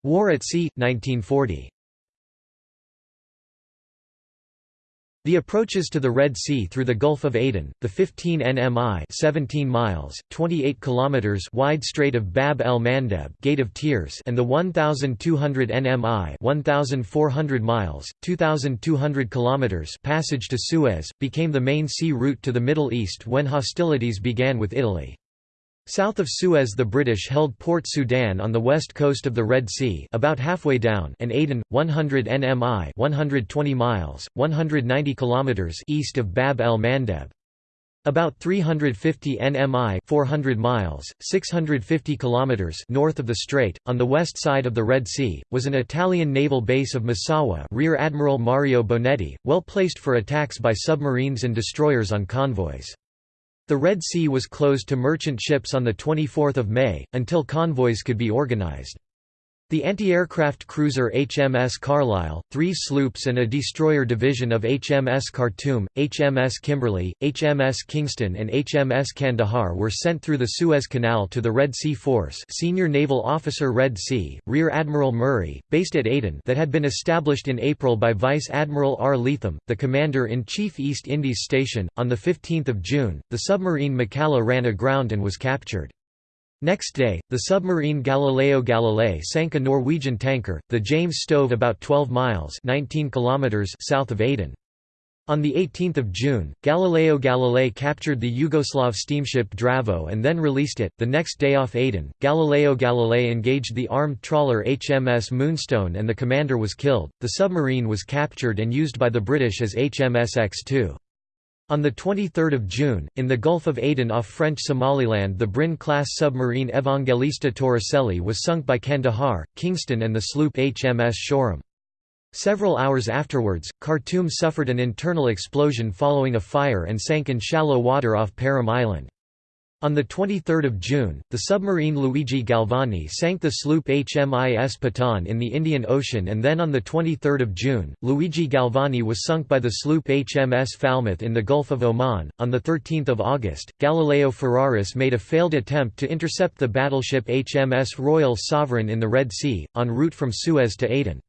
War at Sea, 1940 The approaches to the Red Sea through the Gulf of Aden, the 15 nmi 17 miles, 28 kilometers wide Strait of Bab el-Mandeb Gate of Tears and the 1200 nmi 1400 miles, 2200 kilometers passage to Suez, became the main sea route to the Middle East when hostilities began with Italy. South of Suez the British held Port Sudan on the west coast of the Red Sea about halfway down and Aden, 100 nmi 120 miles, 190 km east of Bab el-Mandeb. About 350 nmi 400 miles, 650 km north of the strait, on the west side of the Red Sea, was an Italian naval base of Massawa Rear Admiral Mario Bonetti, well placed for attacks by submarines and destroyers on convoys. The Red Sea was closed to merchant ships on 24 May, until convoys could be organized. The anti-aircraft cruiser HMS Carlisle, three sloops and a destroyer division of HMS Khartoum, HMS Kimberley, HMS Kingston and HMS Kandahar were sent through the Suez Canal to the Red Sea Force Senior Naval Officer Red Sea, Rear Admiral Murray, based at Aden that had been established in April by Vice Admiral R. Leatham, the Commander-in-Chief East Indies Station. On 15 June, the submarine Macalla ran aground and was captured. Next day, the submarine Galileo Galilei sank a Norwegian tanker, the James Stove about 12 miles 19 kilometers south of Aden. On 18 June, Galileo Galilei captured the Yugoslav steamship Dravo and then released it. The next day off Aden, Galileo Galilei engaged the armed trawler HMS Moonstone and the commander was killed. The submarine was captured and used by the British as HMS X2. On 23 June, in the Gulf of Aden off French Somaliland the Brin-class submarine Evangelista Torricelli was sunk by Kandahar, Kingston and the sloop HMS Shoreham. Several hours afterwards, Khartoum suffered an internal explosion following a fire and sank in shallow water off Perim Island. On 23 June, the submarine Luigi Galvani sank the sloop HMIS Pathan in the Indian Ocean and then on 23 June, Luigi Galvani was sunk by the sloop HMS Falmouth in the Gulf of Oman. On 13 August, Galileo Ferraris made a failed attempt to intercept the battleship HMS Royal Sovereign in the Red Sea, en route from Suez to Aden.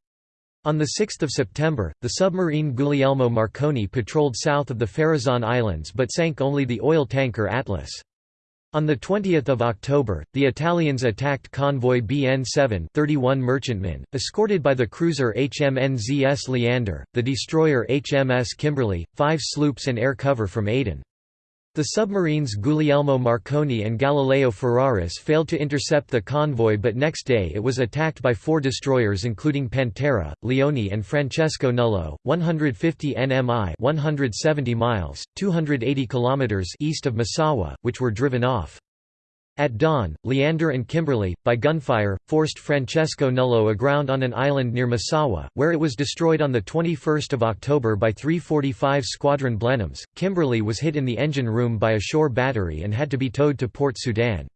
On 6 September, the submarine Guglielmo Marconi patrolled south of the Farasan Islands but sank only the oil tanker Atlas. On 20 October, the Italians attacked convoy BN-7 31 merchantmen, escorted by the cruiser HMNZS Leander, the destroyer HMS Kimberley, five sloops and air cover from Aden. The submarines Guglielmo Marconi and Galileo Ferraris failed to intercept the convoy but next day it was attacked by four destroyers including Pantera, Leone and Francesco Nullo, 150 nmi 170 miles, 280 kilometers east of Massawa, which were driven off. At dawn, Leander and Kimberley, by gunfire, forced Francesco Nullo aground on an island near Massawa, where it was destroyed on 21 October by 345 Squadron Blenheims. Kimberley was hit in the engine room by a shore battery and had to be towed to Port Sudan.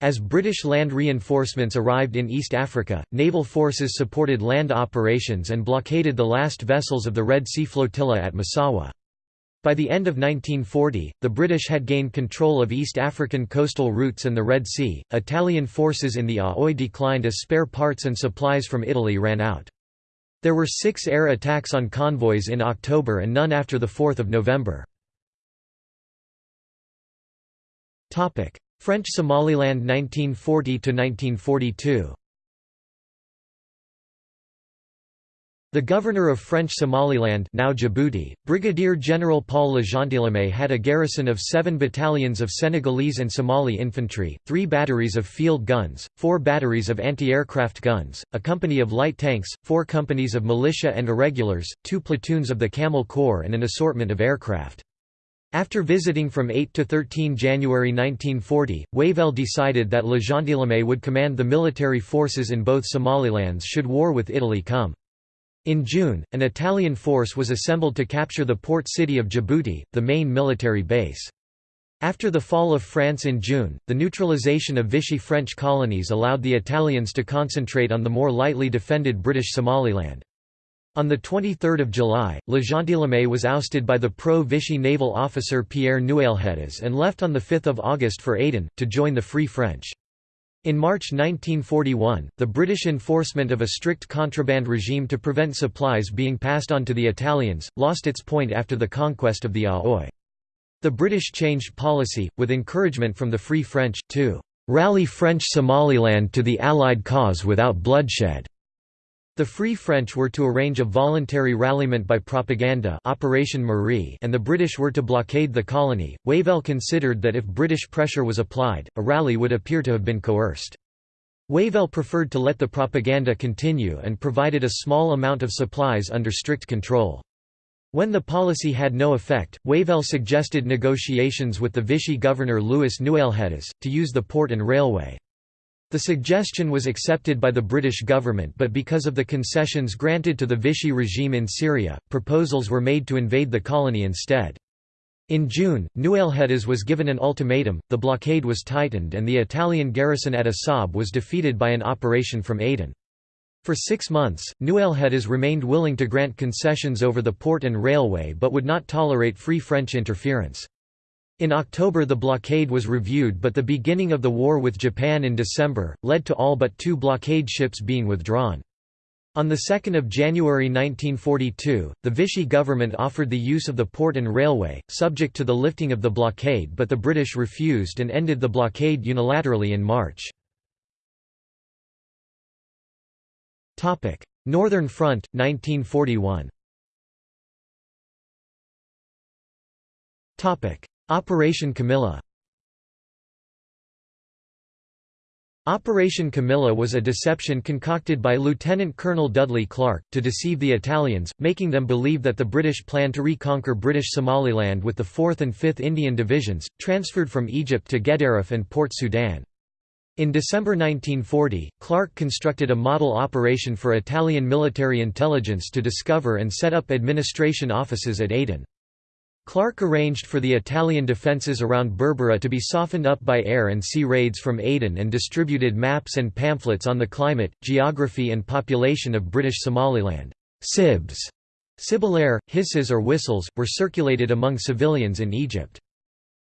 As British land reinforcements arrived in East Africa, naval forces supported land operations and blockaded the last vessels of the Red Sea Flotilla at Massawa. By the end of 1940, the British had gained control of East African coastal routes and the Red Sea. Italian forces in the Aoi declined as spare parts and supplies from Italy ran out. There were six air attacks on convoys in October and none after 4 November. French Somaliland 1940–1942 The governor of French Somaliland now Djibouti, Brigadier General Paul Legentilhomme had a garrison of seven battalions of Senegalese and Somali infantry, three batteries of field guns, four batteries of anti-aircraft guns, a company of light tanks, four companies of militia and irregulars, two platoons of the Camel Corps and an assortment of aircraft. After visiting from 8 to 13 January 1940, Wavell decided that Legentilhomme would command the military forces in both Somalilands should war with Italy come. In June, an Italian force was assembled to capture the port city of Djibouti, the main military base. After the fall of France in June, the neutralization of Vichy French colonies allowed the Italians to concentrate on the more lightly defended British Somaliland. On 23 July, Legentilhomme was ousted by the pro-Vichy naval officer Pierre Nouailhetas and left on 5 August for Aden, to join the Free French. In March 1941, the British enforcement of a strict contraband regime to prevent supplies being passed on to the Italians, lost its point after the conquest of the Aoi. The British changed policy, with encouragement from the Free French, to "...rally French Somaliland to the Allied cause without bloodshed." The Free French were to arrange a voluntary ralliement by propaganda Operation Marie and the British were to blockade the colony. Wavell considered that if British pressure was applied, a rally would appear to have been coerced. Wavell preferred to let the propaganda continue and provided a small amount of supplies under strict control. When the policy had no effect, Wavell suggested negotiations with the Vichy governor Louis Nouailhetas, to use the port and railway. The suggestion was accepted by the British government but because of the concessions granted to the Vichy regime in Syria, proposals were made to invade the colony instead. In June, Nouailhetas was given an ultimatum, the blockade was tightened and the Italian garrison at Assab was defeated by an operation from Aden. For six months, Nouailhetas remained willing to grant concessions over the port and railway but would not tolerate free French interference. In October the blockade was reviewed but the beginning of the war with Japan in December, led to all but two blockade ships being withdrawn. On 2 January 1942, the Vichy government offered the use of the port and railway, subject to the lifting of the blockade but the British refused and ended the blockade unilaterally in March. Northern Front, 1941 Operation Camilla Operation Camilla was a deception concocted by Lieutenant Colonel Dudley Clarke, to deceive the Italians, making them believe that the British planned to reconquer British Somaliland with the 4th and 5th Indian Divisions, transferred from Egypt to Gedaref and Port Sudan. In December 1940, Clarke constructed a model operation for Italian military intelligence to discover and set up administration offices at Aden. Clarke arranged for the Italian defences around Berbera to be softened up by air and sea raids from Aden and distributed maps and pamphlets on the climate, geography and population of British Somaliland. Sibs, Sibilare, hisses or whistles, were circulated among civilians in Egypt.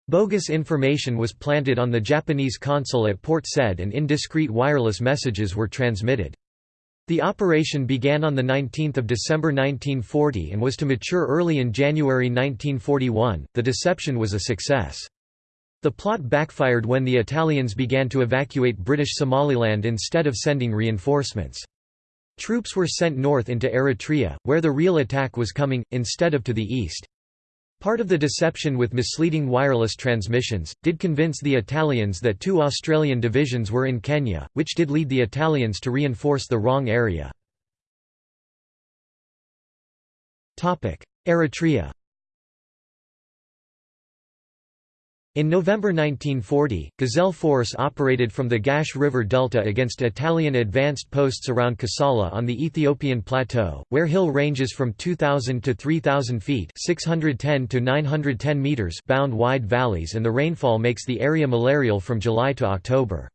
Bogus information was planted on the Japanese consul at Port Said and indiscreet wireless messages were transmitted. The operation began on 19 December 1940 and was to mature early in January 1941. The deception was a success. The plot backfired when the Italians began to evacuate British Somaliland instead of sending reinforcements. Troops were sent north into Eritrea, where the real attack was coming, instead of to the east. Part of the deception with misleading wireless transmissions, did convince the Italians that two Australian divisions were in Kenya, which did lead the Italians to reinforce the wrong area. Eritrea In November 1940, Gazelle Force operated from the Gash River Delta against Italian advanced posts around Kassala on the Ethiopian plateau, where hill ranges from 2,000 to 3,000 feet 610 to 910 meters bound wide valleys and the rainfall makes the area malarial from July to October.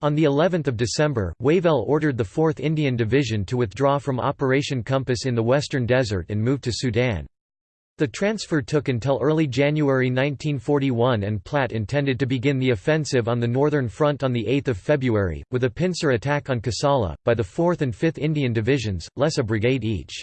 On the 11th of December, Wavell ordered the 4th Indian Division to withdraw from Operation Compass in the Western Desert and move to Sudan. The transfer took until early January 1941 and Platt intended to begin the offensive on the Northern Front on 8 February, with a pincer attack on Kassala, by the 4th and 5th Indian Divisions, less a brigade each.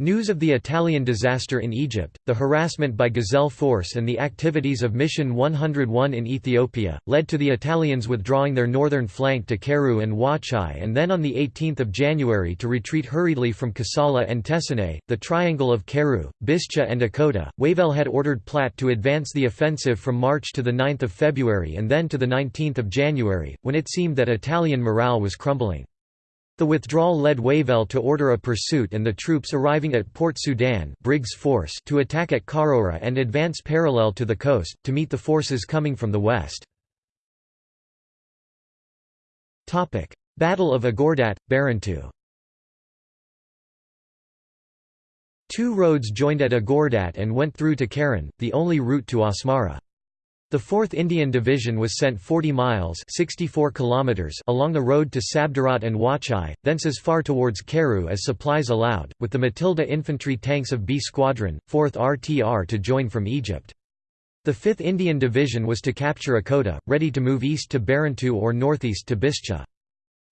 News of the Italian disaster in Egypt, the harassment by Gazelle Force and the activities of Mission 101 in Ethiopia, led to the Italians withdrawing their northern flank to Keru and Wachai and then on 18 January to retreat hurriedly from Kassala and Tessenei, the triangle of Keru, Bischa and Akota. Wavell had ordered Platt to advance the offensive from March to 9 February and then to 19 January, when it seemed that Italian morale was crumbling. The withdrawal led Wavell to order a pursuit and the troops arriving at Port Sudan Briggs Force to attack at Karora and advance parallel to the coast, to meet the forces coming from the west. Battle of Agordat, Barentu Two roads joined at Agordat and went through to Keren, the only route to Asmara. The 4th Indian Division was sent 40 miles 64 kilometers along the road to Sabdarat and Wachai, thence as far towards Keru as supplies allowed, with the Matilda infantry tanks of B Squadron, 4th RTR to join from Egypt. The 5th Indian Division was to capture Akota, ready to move east to Barentu or northeast to Bischa.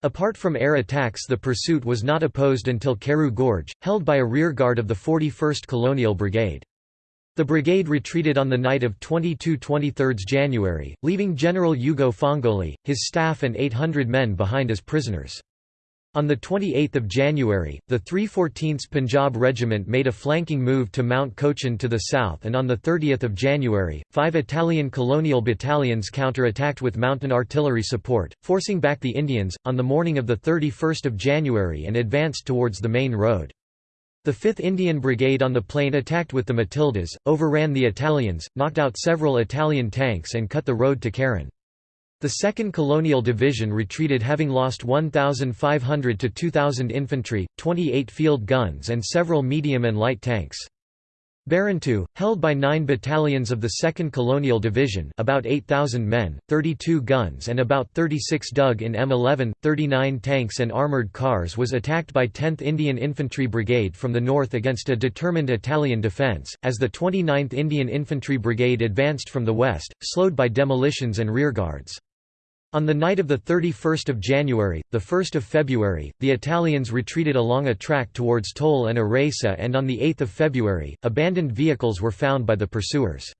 Apart from air attacks the pursuit was not opposed until Keru Gorge, held by a rearguard of the 41st Colonial Brigade. The brigade retreated on the night of 22–23 January, leaving General Ugo Fangoli, his staff and 800 men behind as prisoners. On 28 January, the 314th Punjab Regiment made a flanking move to Mount Cochin to the south and on 30 January, five Italian colonial battalions counter-attacked with mountain artillery support, forcing back the Indians, on the morning of 31 January and advanced towards the main road. The 5th Indian Brigade on the plain attacked with the Matildas, overran the Italians, knocked out several Italian tanks and cut the road to Keren. The 2nd Colonial Division retreated having lost 1,500 to 2,000 infantry, 28 field guns and several medium and light tanks. Barentu, held by nine battalions of the 2nd Colonial Division about 8,000 men, 32 guns and about 36 dug in M11, 39 tanks and armoured cars was attacked by 10th Indian Infantry Brigade from the north against a determined Italian defence, as the 29th Indian Infantry Brigade advanced from the west, slowed by demolitions and rearguards. On the night of 31 January, 1 February, the Italians retreated along a track towards Toll and Aresa and on 8 February, abandoned vehicles were found by the pursuers.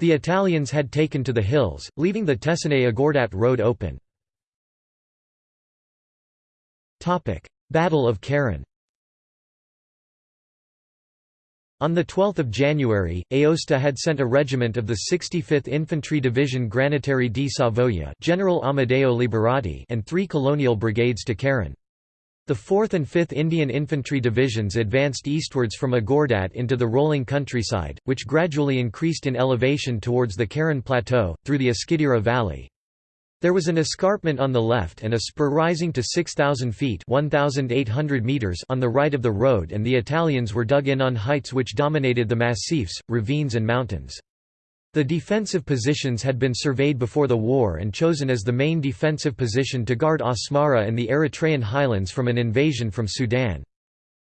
The Italians had taken to the hills, leaving the Tessenei-Agordat road open. Battle of Keren On 12 January, Aosta had sent a regiment of the 65th Infantry Division Granatieri di Savoia General Amedeo Liberati and three colonial brigades to Keren. The 4th and 5th Indian Infantry Divisions advanced eastwards from Agordat into the rolling countryside, which gradually increased in elevation towards the Keren Plateau, through the Eskidira Valley. There was an escarpment on the left and a spur rising to 6,000 feet 1,800 meters on the right of the road and the Italians were dug in on heights which dominated the massifs, ravines and mountains. The defensive positions had been surveyed before the war and chosen as the main defensive position to guard Asmara and the Eritrean highlands from an invasion from Sudan.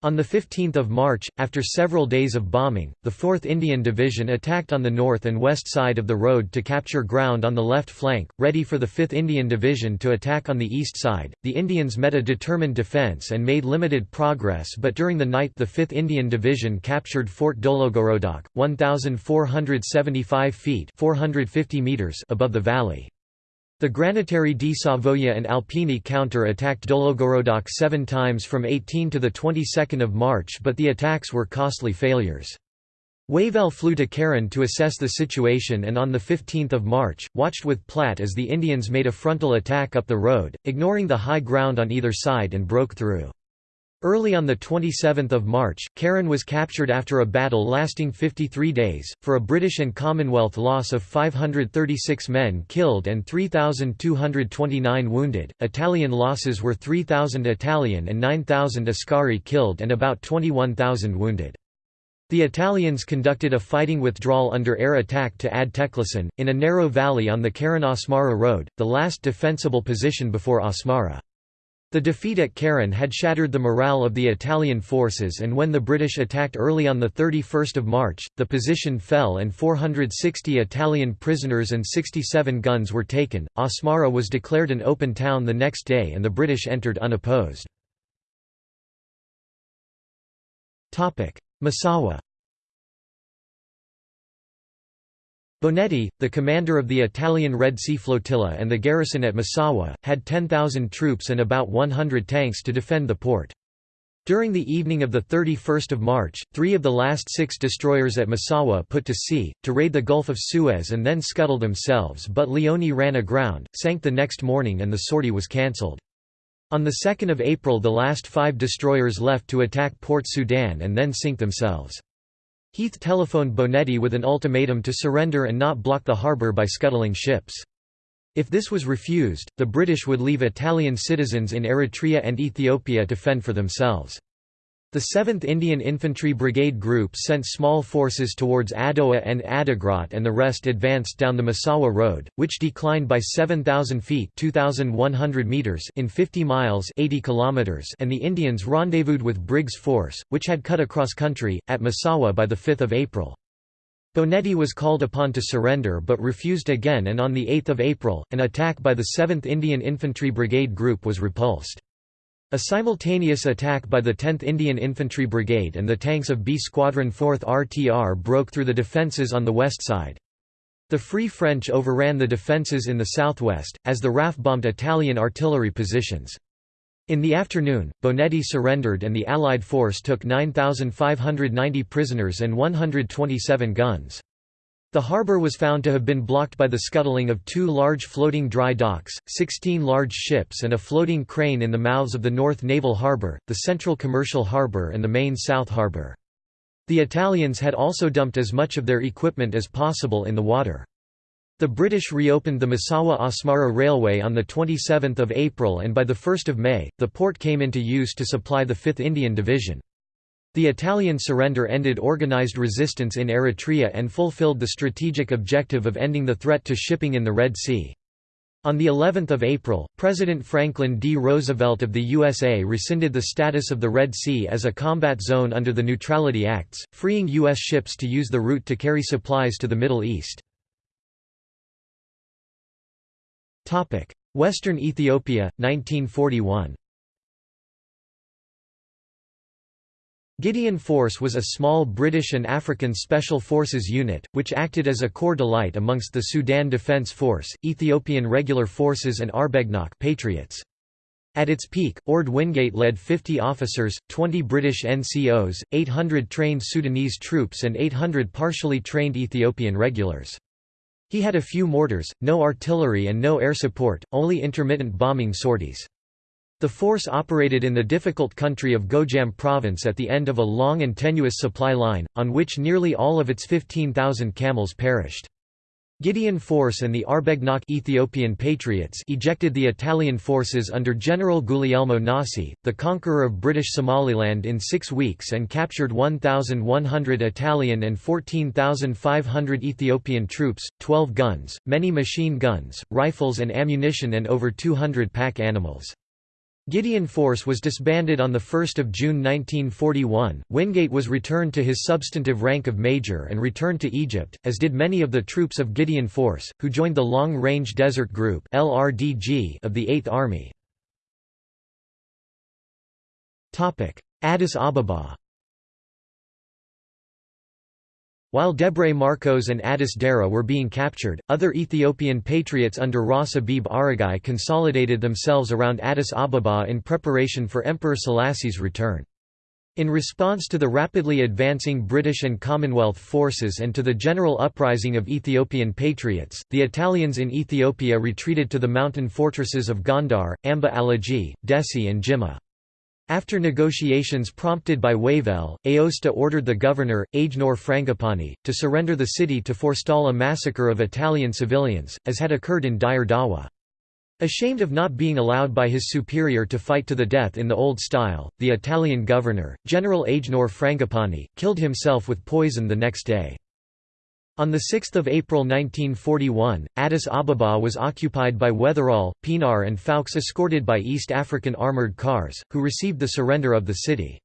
On 15 March, after several days of bombing, the 4th Indian Division attacked on the north and west side of the road to capture ground on the left flank, ready for the 5th Indian Division to attack on the east side. The Indians met a determined defence and made limited progress, but during the night, the 5th Indian Division captured Fort Dologorodoc, 1,475 feet (450 meters) above the valley. The Granatieri di Savoia and Alpini counter-attacked Dologorodoc seven times from 18 to the 22nd of March but the attacks were costly failures. Wavell flew to Keren to assess the situation and on 15 March, watched with Platt as the Indians made a frontal attack up the road, ignoring the high ground on either side and broke through. Early on 27 March, Keren was captured after a battle lasting 53 days, for a British and Commonwealth loss of 536 men killed and 3,229 wounded. Italian losses were 3,000 Italian and 9,000 Askari killed and about 21,000 wounded. The Italians conducted a fighting withdrawal under air attack to Ad Teclisen, in a narrow valley on the Keren-Asmara road, the last defensible position before Asmara. The defeat at Keren had shattered the morale of the Italian forces and when the British attacked early on 31 March, the position fell and 460 Italian prisoners and 67 guns were taken. Asmara was declared an open town the next day and the British entered unopposed. Massawa Bonetti, the commander of the Italian Red Sea Flotilla and the garrison at Massawa, had 10,000 troops and about 100 tanks to defend the port. During the evening of 31 March, three of the last six destroyers at Massawa put to sea, to raid the Gulf of Suez and then scuttle themselves but Leone ran aground, sank the next morning and the sortie was cancelled. On 2 April the last five destroyers left to attack Port Sudan and then sink themselves. Heath telephoned Bonetti with an ultimatum to surrender and not block the harbour by scuttling ships. If this was refused, the British would leave Italian citizens in Eritrea and Ethiopia to fend for themselves. The 7th Indian Infantry Brigade Group sent small forces towards Adowa and Adigrat and the rest advanced down the Massawa Road, which declined by 7,000 feet 2,100 meters in 50 miles 80 kilometers and the Indians rendezvoused with Briggs' force, which had cut across country, at Massawa by 5 April. Bonetti was called upon to surrender but refused again and on 8 April, an attack by the 7th Indian Infantry Brigade Group was repulsed. A simultaneous attack by the 10th Indian Infantry Brigade and the tanks of B Squadron 4th RTR broke through the defences on the west side. The Free French overran the defences in the southwest, as the RAF bombed Italian artillery positions. In the afternoon, Bonetti surrendered and the Allied force took 9,590 prisoners and 127 guns. The harbour was found to have been blocked by the scuttling of two large floating dry docks, 16 large ships and a floating crane in the mouths of the North Naval Harbour, the Central Commercial Harbour and the main South Harbour. The Italians had also dumped as much of their equipment as possible in the water. The British reopened the Massawa-Asmara Railway on 27 April and by 1 May, the port came into use to supply the 5th Indian Division. The Italian surrender ended organized resistance in Eritrea and fulfilled the strategic objective of ending the threat to shipping in the Red Sea. On the 11th of April, President Franklin D. Roosevelt of the USA rescinded the status of the Red Sea as a combat zone under the Neutrality Acts, freeing U.S. ships to use the route to carry supplies to the Middle East. Western Ethiopia, 1941 Gideon Force was a small British and African Special Forces unit, which acted as a corps d'élite amongst the Sudan Defence Force, Ethiopian Regular Forces and Arbegnok Patriots. At its peak, Orde Wingate led 50 officers, 20 British NCOs, 800 trained Sudanese troops and 800 partially trained Ethiopian regulars. He had a few mortars, no artillery and no air support, only intermittent bombing sorties. The force operated in the difficult country of Gojam province at the end of a long and tenuous supply line, on which nearly all of its 15,000 camels perished. Gideon Force and the Arbegnok Ethiopian Patriots ejected the Italian forces under General Guglielmo Nasi, the conqueror of British Somaliland in six weeks and captured 1,100 Italian and 14,500 Ethiopian troops, 12 guns, many machine guns, rifles and ammunition and over 200 pack animals. Gideon Force was disbanded on 1 June 1941. Wingate was returned to his substantive rank of major and returned to Egypt, as did many of the troops of Gideon Force, who joined the Long Range Desert Group of the 8th Army. Addis Ababa While Debre Marcos and Addis Dara were being captured, other Ethiopian patriots under Ras Abebe Aregai consolidated themselves around Addis Ababa in preparation for Emperor Selassie's return. In response to the rapidly advancing British and Commonwealth forces and to the general uprising of Ethiopian patriots, the Italians in Ethiopia retreated to the mountain fortresses of Gondar, Amba Alagi, Dessie and Jimma. After negotiations prompted by Wavell, Aosta ordered the governor, Agenor Frangipani, to surrender the city to forestall a massacre of Italian civilians, as had occurred in Dire Dawa. Ashamed of not being allowed by his superior to fight to the death in the old style, the Italian governor, General Agenor Frangipani, killed himself with poison the next day. On 6 April 1941, Addis Ababa was occupied by Wetherall, Pienaar and Fowkes escorted by East African armoured cars, who received the surrender of the city.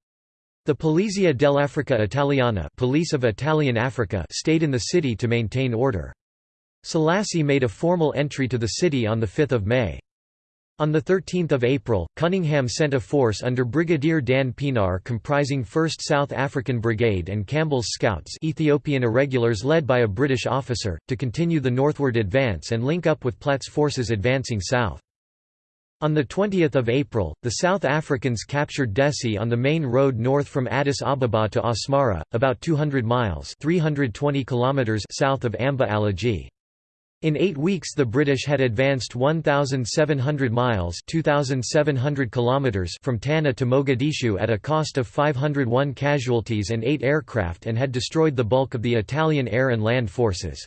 The Polizia dell'Africa Italiana Police of Italian Africa stayed in the city to maintain order. Selassie made a formal entry to the city on 5 May. On 13 April, Cunningham sent a force under Brigadier Dan Pienaar comprising 1st South African Brigade and Campbell's Scouts Ethiopian irregulars led by a British officer, to continue the northward advance and link up with Platt's forces advancing south. On 20 April, the South Africans captured Dessie on the main road north from Addis Ababa to Asmara, about 200 miles 320 kilometers south of Amba Alagi. In eight weeks the British had advanced 1,700 miles 2,700 kilometers from Tana to Mogadishu at a cost of 501 casualties and eight aircraft and had destroyed the bulk of the Italian air and land forces.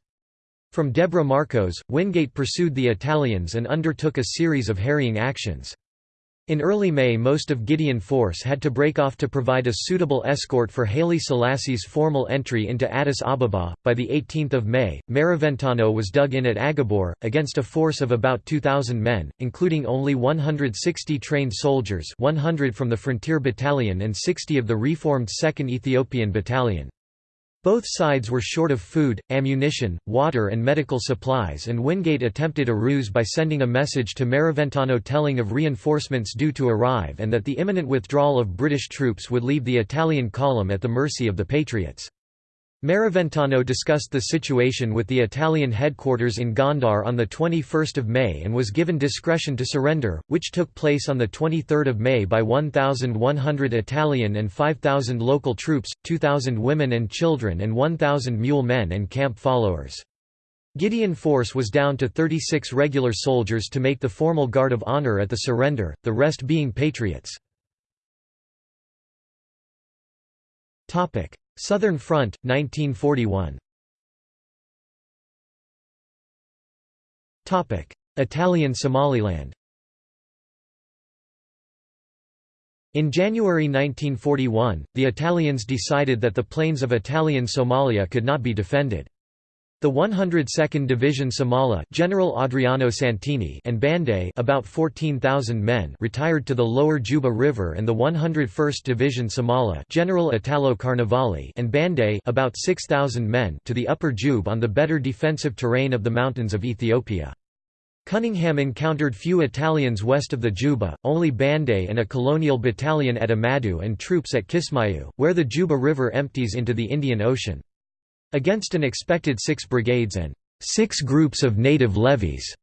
From Debre Marcos, Wingate pursued the Italians and undertook a series of harrying actions. In early May most of Gideon Force had to break off to provide a suitable escort for Haile Selassie's formal entry into Addis Ababa. By the 18th of May, Maraventano was dug in at Agabor, against a force of about 2,000 men, including only 160 trained soldiers 100 from the Frontier Battalion and 60 of the reformed 2nd Ethiopian Battalion. Both sides were short of food, ammunition, water and medical supplies and Wingate attempted a ruse by sending a message to Maraventano telling of reinforcements due to arrive and that the imminent withdrawal of British troops would leave the Italian column at the mercy of the Patriots. Maraventano discussed the situation with the Italian headquarters in Gondar on 21 May and was given discretion to surrender, which took place on 23 May by 1,100 Italian and 5,000 local troops, 2,000 women and children and 1,000 mule men and camp followers. Gideon Force was down to 36 regular soldiers to make the formal guard of honor at the surrender, the rest being patriots. Southern Front, 1941 Italian Somaliland. In January 1941, the Italians decided that the plains of Italian Somalia could not be defended. The 102nd Division Somala General Adriano Santini and Bande about 14,000 men retired to the lower Juba River and the 101st Division Somala General Italo Carnevali and Bande about 6,000 men to the upper Juba on the better defensive terrain of the mountains of Ethiopia. Cunningham encountered few Italians west of the Juba, only Bande and a colonial battalion at Amadu and troops at Kismayu, where the Juba River empties into the Indian Ocean. Against an expected six brigades and six groups of native levies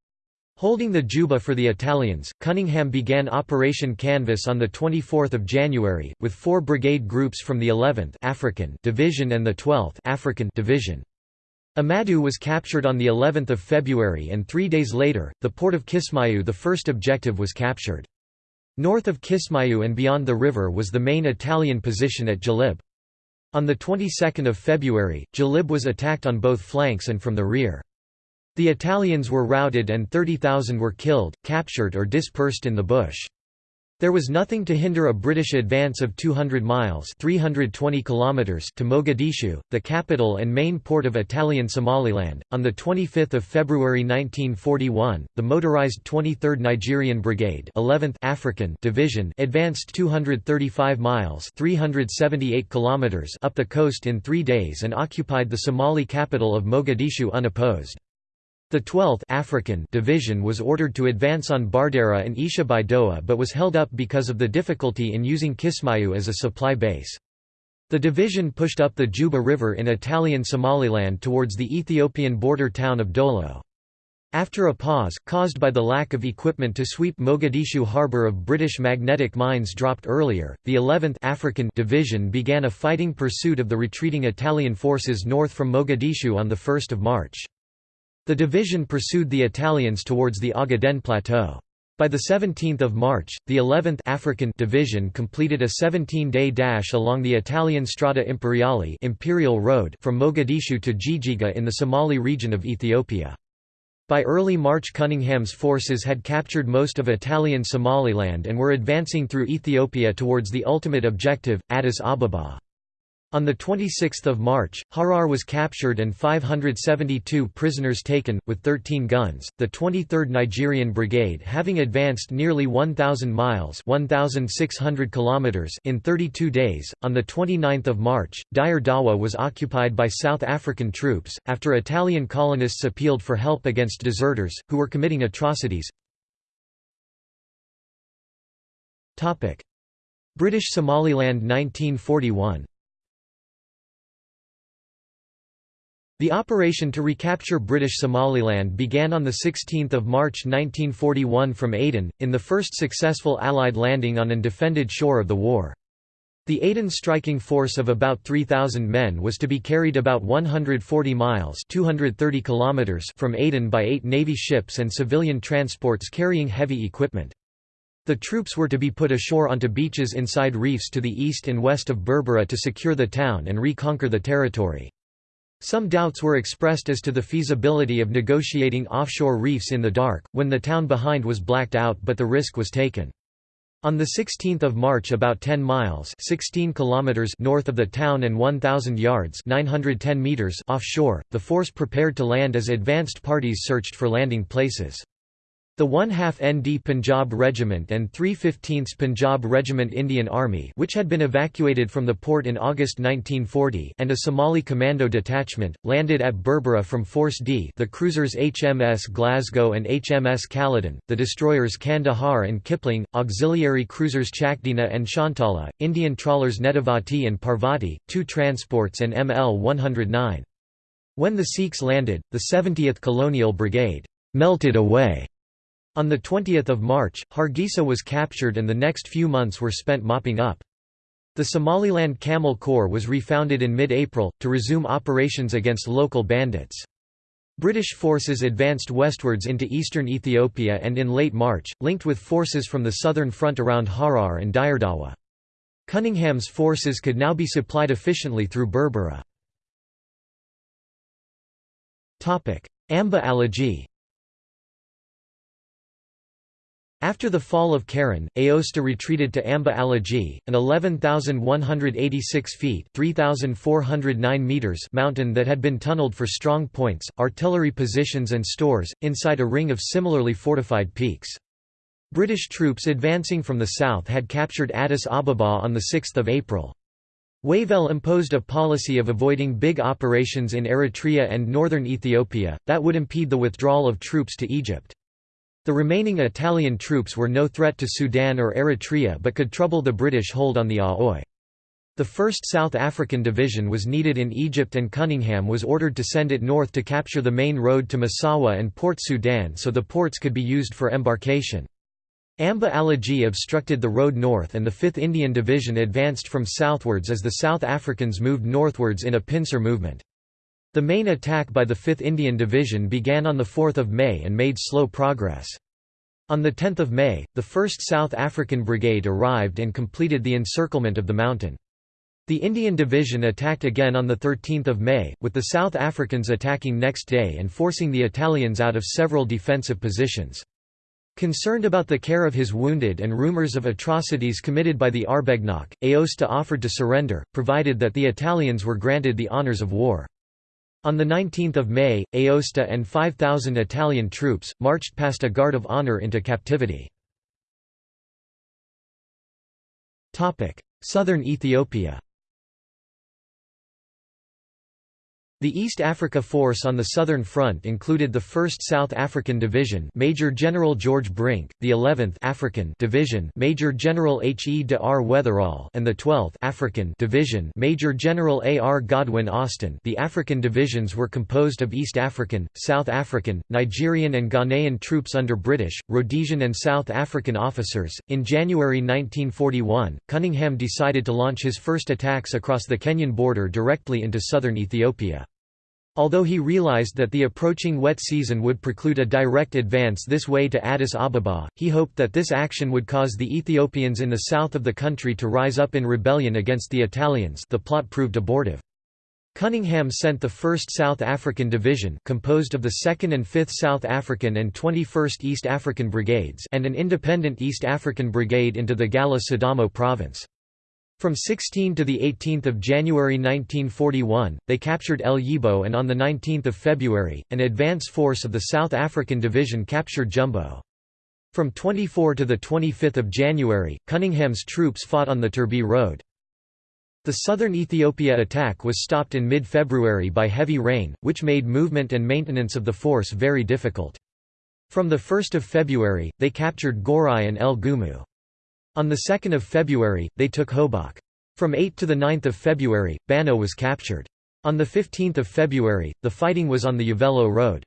holding the Juba for the Italians, Cunningham began Operation Canvas on 24 January, with four brigade groups from the 11th African Division and the 12th African Division. Amadu was captured on the 11th of February and three days later, the port of Kismayu the first objective was captured. North of Kismayu and beyond the river was the main Italian position at Jalib. On the 22nd of February, Jalib was attacked on both flanks and from the rear. The Italians were routed and 30,000 were killed, captured or dispersed in the bush. There was nothing to hinder a British advance of 200 miles 320 kilometers to Mogadishu, the capital and main port of Italian Somaliland. On 25 February 1941, the motorized 23rd Nigerian Brigade 11th African Division advanced 235 miles 378 kilometers up the coast in three days and occupied the Somali capital of Mogadishu unopposed. The 12th African Division was ordered to advance on Bardera and Isha Baidoa but was held up because of the difficulty in using Kismayu as a supply base. The division pushed up the Juba River in Italian Somaliland towards the Ethiopian border town of Dolo. After a pause, caused by the lack of equipment to sweep Mogadishu harbour of British magnetic mines dropped earlier, the 11th African Division began a fighting pursuit of the retreating Italian forces north from Mogadishu on 1 March. The division pursued the Italians towards the Ogaden Plateau. By the 17 March, the 11th African Division completed a 17-day dash along the Italian Strada Imperiale Imperial Road from Mogadishu to Jijiga in the Somali region of Ethiopia. By early March Cunningham's forces had captured most of Italian Somaliland and were advancing through Ethiopia towards the ultimate objective, Addis Ababa. On 26 March, Harar was captured and 572 prisoners taken, with 13 guns. The 23rd Nigerian Brigade having advanced nearly 1,000 miles 1,600 kilometers in 32 days, on 29 March, Dire Dawa was occupied by South African troops, after Italian colonists appealed for help against deserters, who were committing atrocities. British Somaliland 1941 The operation to recapture British Somaliland began on 16 March 1941 from Aden, in the first successful Allied landing on an defended shore of the war. The Aden striking force of about 3,000 men was to be carried about 140 miles 230 kilometers from Aden by eight Navy ships and civilian transports carrying heavy equipment. The troops were to be put ashore onto beaches inside reefs to the east and west of Berbera to secure the town and reconquer the territory. Some doubts were expressed as to the feasibility of negotiating offshore reefs in the dark, when the town behind was blacked out but the risk was taken. On 16 March about 10 miles 16 kilometers north of the town and 1,000 yards 910 meters offshore, the force prepared to land as advanced parties searched for landing places. The 1 half ND Punjab Regiment and 3 15th Punjab Regiment Indian Army which had been evacuated from the port in August 1940 and a Somali Commando detachment, landed at Berbera from Force D the cruisers HMS Glasgow and HMS Caledon, the destroyers Kandahar and Kipling, auxiliary cruisers Chakdina and Shantala, Indian trawlers Netravati and Parvati, two transports and ML 109. When the Sikhs landed, the 70th Colonial Brigade melted away on 20 March, Hargeisa was captured and the next few months were spent mopping up. The Somaliland Camel Corps was refounded in mid-April, to resume operations against local bandits. British forces advanced westwards into eastern Ethiopia and in late March, linked with forces from the southern front around Harar and Dire Dawa. Cunningham's forces could now be supplied efficiently through Berbera. Amba Alagi After the fall of Keren, Aosta retreated to Amba Alagi, an 11,186 feet meters mountain that had been tunneled for strong points, artillery positions and stores, inside a ring of similarly fortified peaks. British troops advancing from the south had captured Addis Ababa on 6 April. Wavell imposed a policy of avoiding big operations in Eritrea and northern Ethiopia, that would impede the withdrawal of troops to Egypt. The remaining Italian troops were no threat to Sudan or Eritrea but could trouble the British hold on the Aoi. The 1st South African Division was needed in Egypt and Cunningham was ordered to send it north to capture the main road to Massawa and Port Sudan so the ports could be used for embarkation. Amba Alagi obstructed the road north and the 5th Indian Division advanced from southwards as the South Africans moved northwards in a pincer movement. The main attack by the 5th Indian Division began on 4 May and made slow progress. On 10 May, the 1st South African Brigade arrived and completed the encirclement of the mountain. The Indian Division attacked again on 13 May, with the South Africans attacking next day and forcing the Italians out of several defensive positions. Concerned about the care of his wounded and rumours of atrocities committed by the Arbegnach, Aosta offered to surrender, provided that the Italians were granted the honours of war. On 19 May, Aosta and 5,000 Italian troops, marched past a guard of honour into captivity. Southern Ethiopia The East Africa Force on the Southern Front included the 1st South African Division Major General George Brink, the 11th African Division Major General H. E. de R. Wetherall and the 12th African Division Major General A. R. Godwin Austen The African divisions were composed of East African, South African, Nigerian and Ghanaian troops under British, Rhodesian and South African officers. In January 1941, Cunningham decided to launch his first attacks across the Kenyan border directly into southern Ethiopia. Although he realized that the approaching wet season would preclude a direct advance this way to Addis Ababa, he hoped that this action would cause the Ethiopians in the south of the country to rise up in rebellion against the Italians the plot proved abortive. Cunningham sent the 1st South African Division composed of the 2nd and 5th South African and 21st East African Brigades and an independent East African Brigade into the Galla Sidamo province. From 16 to 18 January 1941, they captured El Yibo and on 19 February, an advance force of the South African Division captured Jumbo. From 24 to 25 January, Cunningham's troops fought on the Turbi Road. The southern Ethiopia attack was stopped in mid-February by heavy rain, which made movement and maintenance of the force very difficult. From 1 February, they captured Gorai and El Gumu. On 2 February, they took Hobok. From 8 to 9 February, Bano was captured. On 15 February, the fighting was on the Uvelo Road.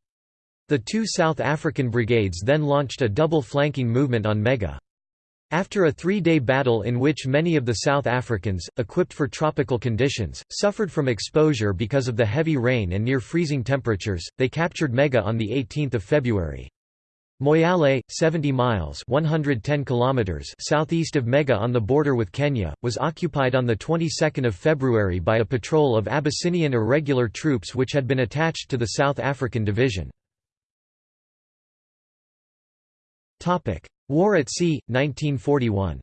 The two South African brigades then launched a double flanking movement on Mega. After a three-day battle in which many of the South Africans, equipped for tropical conditions, suffered from exposure because of the heavy rain and near freezing temperatures, they captured Mega on 18 February. Moyale, 70 miles 110 kilometers southeast of Mega on the border with Kenya, was occupied on the 22nd of February by a patrol of Abyssinian irregular troops which had been attached to the South African Division. War at Sea, 1941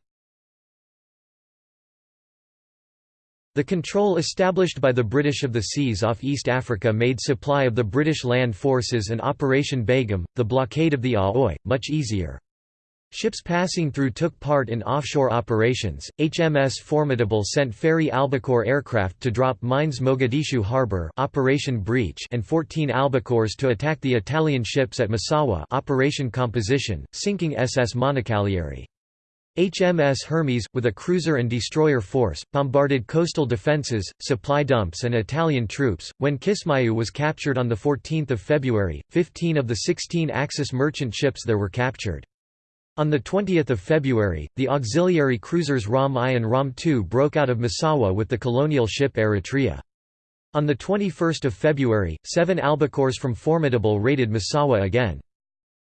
The control established by the British of the seas off East Africa made supply of the British land forces and Operation Begum, the blockade of the Aoi, much easier. Ships passing through took part in offshore operations. HMS Formidable sent ferry Albacore aircraft to drop mines Mogadishu Harbour Operation Breach and 14 Albacores to attack the Italian ships at Massawa Operation Composition, sinking SS Moncalieri. HMS Hermes, with a cruiser and destroyer force, bombarded coastal defences, supply dumps and Italian troops. When Kismayu was captured on 14 February, 15 of the 16 Axis merchant ships there were captured. On 20 February, the auxiliary cruisers Ramb I and Ramb II broke out of Massawa with the colonial ship Eritrea. On 21 February, seven albacores from Formidable raided Massawa again.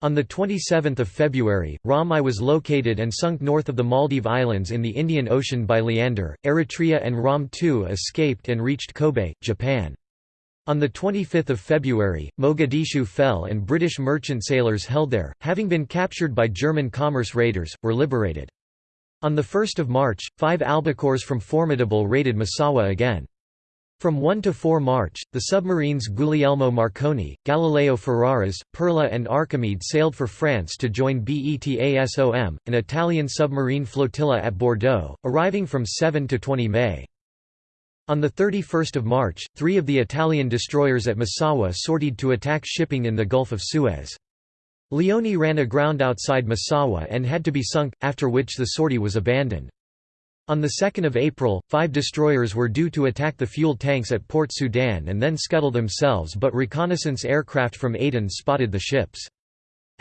On 27 February, Ramb I was located and sunk north of the Maldive Islands in the Indian Ocean by Leander. Eritrea and Ramb II escaped and reached Kobe, Japan. On 25 February, Mogadishu fell and British merchant sailors held there, having been captured by German commerce raiders, were liberated. On 1 March, five albacores from Formidable raided Massawa again. From 1 to 4 March, the submarines Guglielmo Marconi, Galileo Ferraris, Perla and Archimede sailed for France to join BETASOM, an Italian submarine flotilla at Bordeaux, arriving from 7 to 20 May. On 31 March, three of the Italian destroyers at Massawa sortied to attack shipping in the Gulf of Suez. Leone ran aground outside Massawa and had to be sunk, after which the sortie was abandoned. On 2 April, five destroyers were due to attack the fuel tanks at Port Sudan and then scuttle themselves but reconnaissance aircraft from Aden spotted the ships.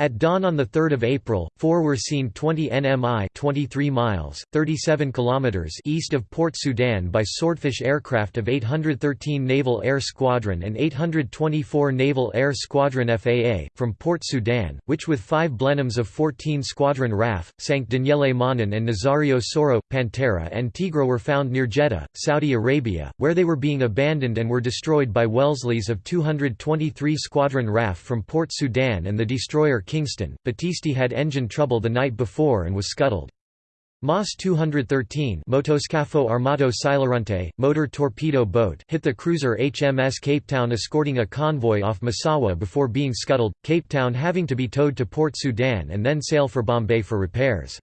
At dawn on 3 April, four were seen 20 nmi 23 miles, 37 kilometers east of Port Sudan by Swordfish aircraft of 813 Naval Air Squadron and 824 Naval Air Squadron FAA, from Port Sudan, which with five Blenheims of 14 Squadron RAF, sank Daniele Manin and Nazario Sauro, Pantera and Tigre were found near Jeddah, Saudi Arabia, where they were being abandoned and were destroyed by Wellesley's of 223 Squadron RAF from Port Sudan and the destroyer Kingston, Battisti had engine trouble the night before and was scuttled. MAS 213 Motoscafo Armato motor torpedo boat hit the cruiser HMS Cape Town escorting a convoy off Massawa before being scuttled, Cape Town having to be towed to Port Sudan and then sail for Bombay for repairs.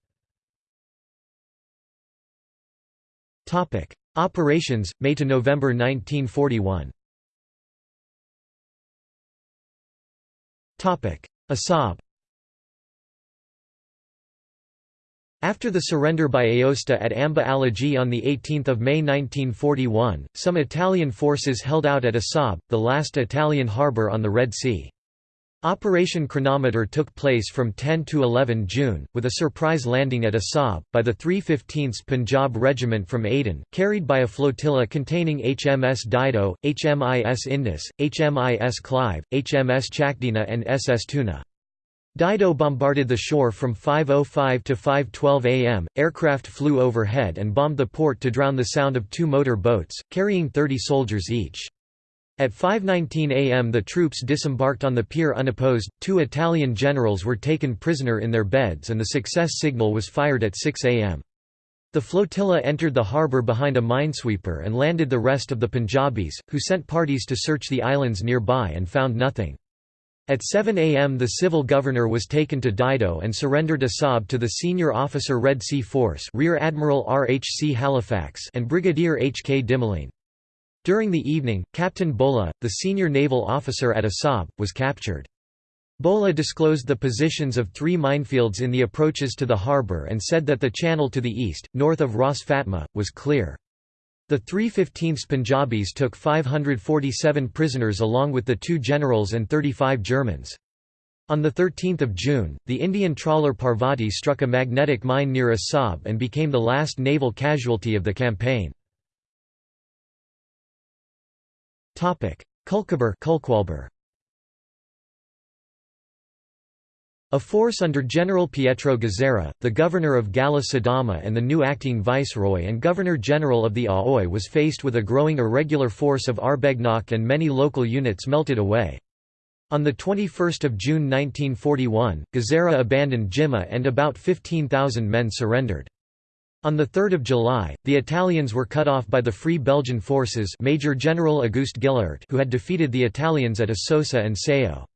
Operations, May to November 1941 Assab After the surrender by Aosta at Amba Alagi on 18 May 1941, some Italian forces held out at Assab, the last Italian harbour on the Red Sea. Operation Chronometer took place from 10 to 11 June, with a surprise landing at Assab, by the 315th Punjab Regiment from Aden, carried by a flotilla containing HMS Dido, HMIS Indus, HMIS Clive, HMS Chakdina and SS Tuna. Dido bombarded the shore from 5.05 to 5.12 am. Aircraft flew overhead and bombed the port to drown the sound of two motor boats, carrying 30 soldiers each. At 5.19 am the troops disembarked on the pier unopposed, two Italian generals were taken prisoner in their beds and the success signal was fired at 6 am. The flotilla entered the harbour behind a minesweeper and landed the rest of the Punjabis, who sent parties to search the islands nearby and found nothing. At 7 am the civil governor was taken to Dido and surrendered Assab to the senior officer Red Sea Force Rear Admiral R. H. C. Halifax and Brigadier H. K. Dimoline. During the evening, Captain Bola, the senior naval officer at Assab, was captured. Bola disclosed the positions of three minefields in the approaches to the harbour and said that the channel to the east, north of Ras Fatma, was clear. The 315th Punjabis took 547 prisoners along with the two generals and 35 Germans. On 13 June, the Indian trawler Parvati struck a magnetic mine near Assab and became the last naval casualty of the campaign. Kulkwaber A force under General Pietro Gazzera, the governor of Galla Sidamo and the new acting viceroy and governor-general of the Aoi was faced with a growing irregular force of Arbegnok and many local units melted away. On 21 June 1941, Gazzera abandoned Jimma and about 15,000 men surrendered. On 3 July, the Italians were cut off by the Free Belgian forces Major General Auguste Gillard who had defeated the Italians at Asosa and Sao.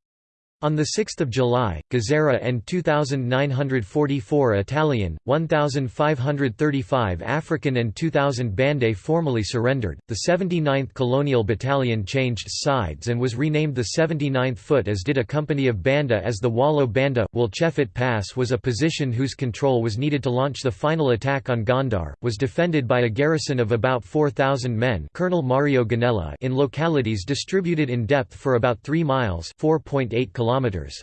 On 6 July, Gazzera and 2,944 Italian, 1,535 African and 2,000 Bande formally surrendered. The 79th Colonial Battalion changed sides and was renamed the 79th Foot as did a company of Banda as the Wallo Banda. Wolchefit Pass was a position whose control was needed to launch the final attack on Gondar, was defended by a garrison of about 4,000 men Colonel Mario Gonella in localities distributed in depth for about 3 miles 4.8 kilometers kilometers.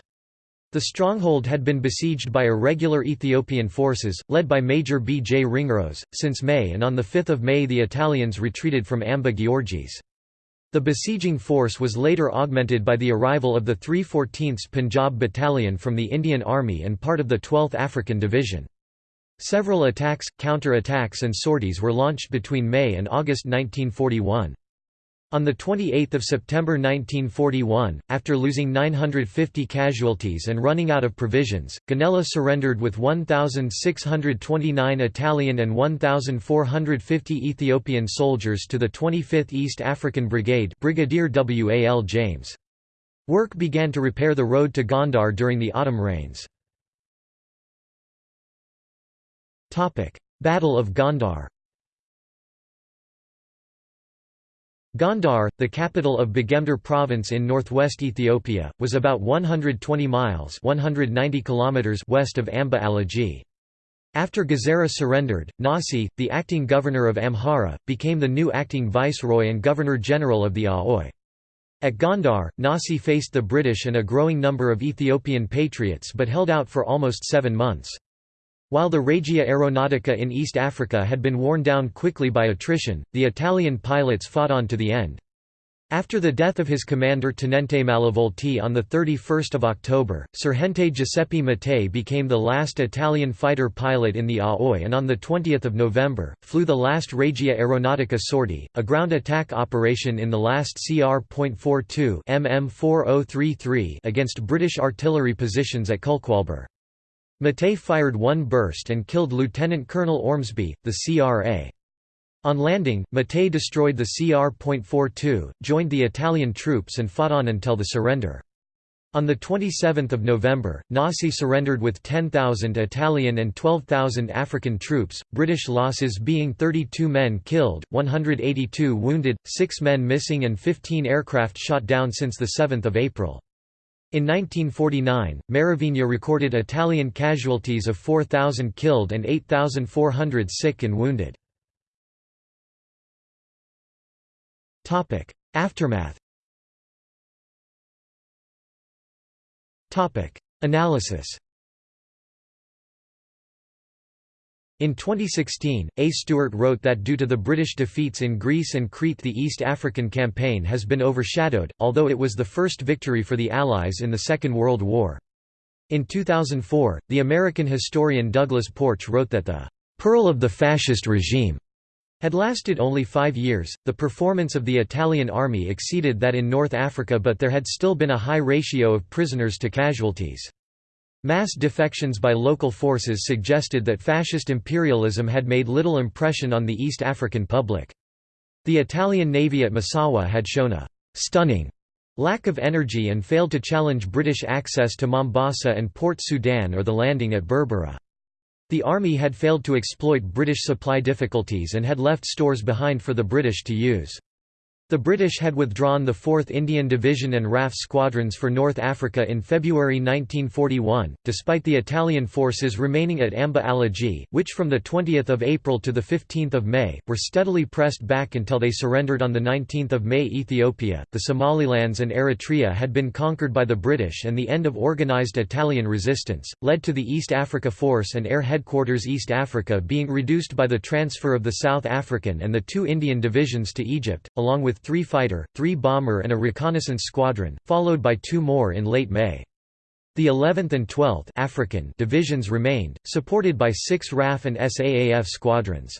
The stronghold had been besieged by irregular Ethiopian forces, led by Major B. J. Ringrose, since May and on 5 May the Italians retreated from Amba Giorgis. The besieging force was later augmented by the arrival of the 314th Punjab Battalion from the Indian Army and part of the 12th African Division. Several attacks, counter-attacks and sorties were launched between May and August 1941. On 28 September 1941, after losing 950 casualties and running out of provisions, Gonella surrendered with 1,629 Italian and 1,450 Ethiopian soldiers to the 25th East African Brigade Brigadier W. A. L. James. Work began to repair the road to Gondar during the autumn rains. Battle of Gondar Gondar, the capital of Begemder province in northwest Ethiopia, was about 120 miles 190 kilometers west of Amba Alagi. After Gazzera surrendered, Nasi, the acting governor of Amhara, became the new acting viceroy and governor-general of the Aoi. At Gondar, Nasi faced the British and a growing number of Ethiopian patriots but held out for almost seven months. While the Regia Aeronautica in East Africa had been worn down quickly by attrition, the Italian pilots fought on to the end. After the death of his commander Tenente Malavolti on 31 October, Sergente Giuseppe Mottet became the last Italian fighter pilot in the Aoi and on 20 November, flew the last Regia Aeronautica sortie, a ground attack operation in the last CR.42 MM4033 against British artillery positions at Kulkwalbur. Mottet fired one burst and killed Lieutenant Colonel Ormsby, the CRA. On landing, Mottet destroyed the CR.42, joined the Italian troops and fought on until the surrender. On 27 November, Nasi surrendered with 10,000 Italian and 12,000 African troops, British losses being 32 men killed, 182 wounded, 6 men missing and 15 aircraft shot down since 7 April. In 1949, Maravigna recorded Italian casualties of 4,000 killed and 8,400 sick and wounded. Aftermath Analysis In 2016, A. Stewart wrote that due to the British defeats in Greece and Crete the East African Campaign has been overshadowed, although it was the first victory for the Allies in the Second World War. In 2004, the American historian Douglas Porch wrote that the "...pearl of the fascist regime," had lasted only five years. The performance of the Italian army exceeded that in North Africa, but there had still been a high ratio of prisoners to casualties. Mass defections by local forces suggested that fascist imperialism had made little impression on the East African public. The Italian navy at Massawa had shown a stunning lack of energy and failed to challenge British access to Mombasa and Port Sudan or the landing at Berbera. The army had failed to exploit British supply difficulties and had left stores behind for the British to use. The British had withdrawn the 4th Indian Division and RAF squadrons for North Africa in February 1941, despite the Italian forces remaining at Amba Alagi, which from 20 April to 15 May, were steadily pressed back until they surrendered on 19 May Ethiopia, the Somalilands and Eritrea had been conquered by the British and the end of organised Italian resistance, led to the East Africa Force and Air Headquarters East Africa being reduced by the transfer of the South African and the two Indian divisions to Egypt, along with three fighter, three bomber and a reconnaissance squadron, followed by two more in late May. The 11th and 12th African divisions remained, supported by six RAF and SAAF squadrons.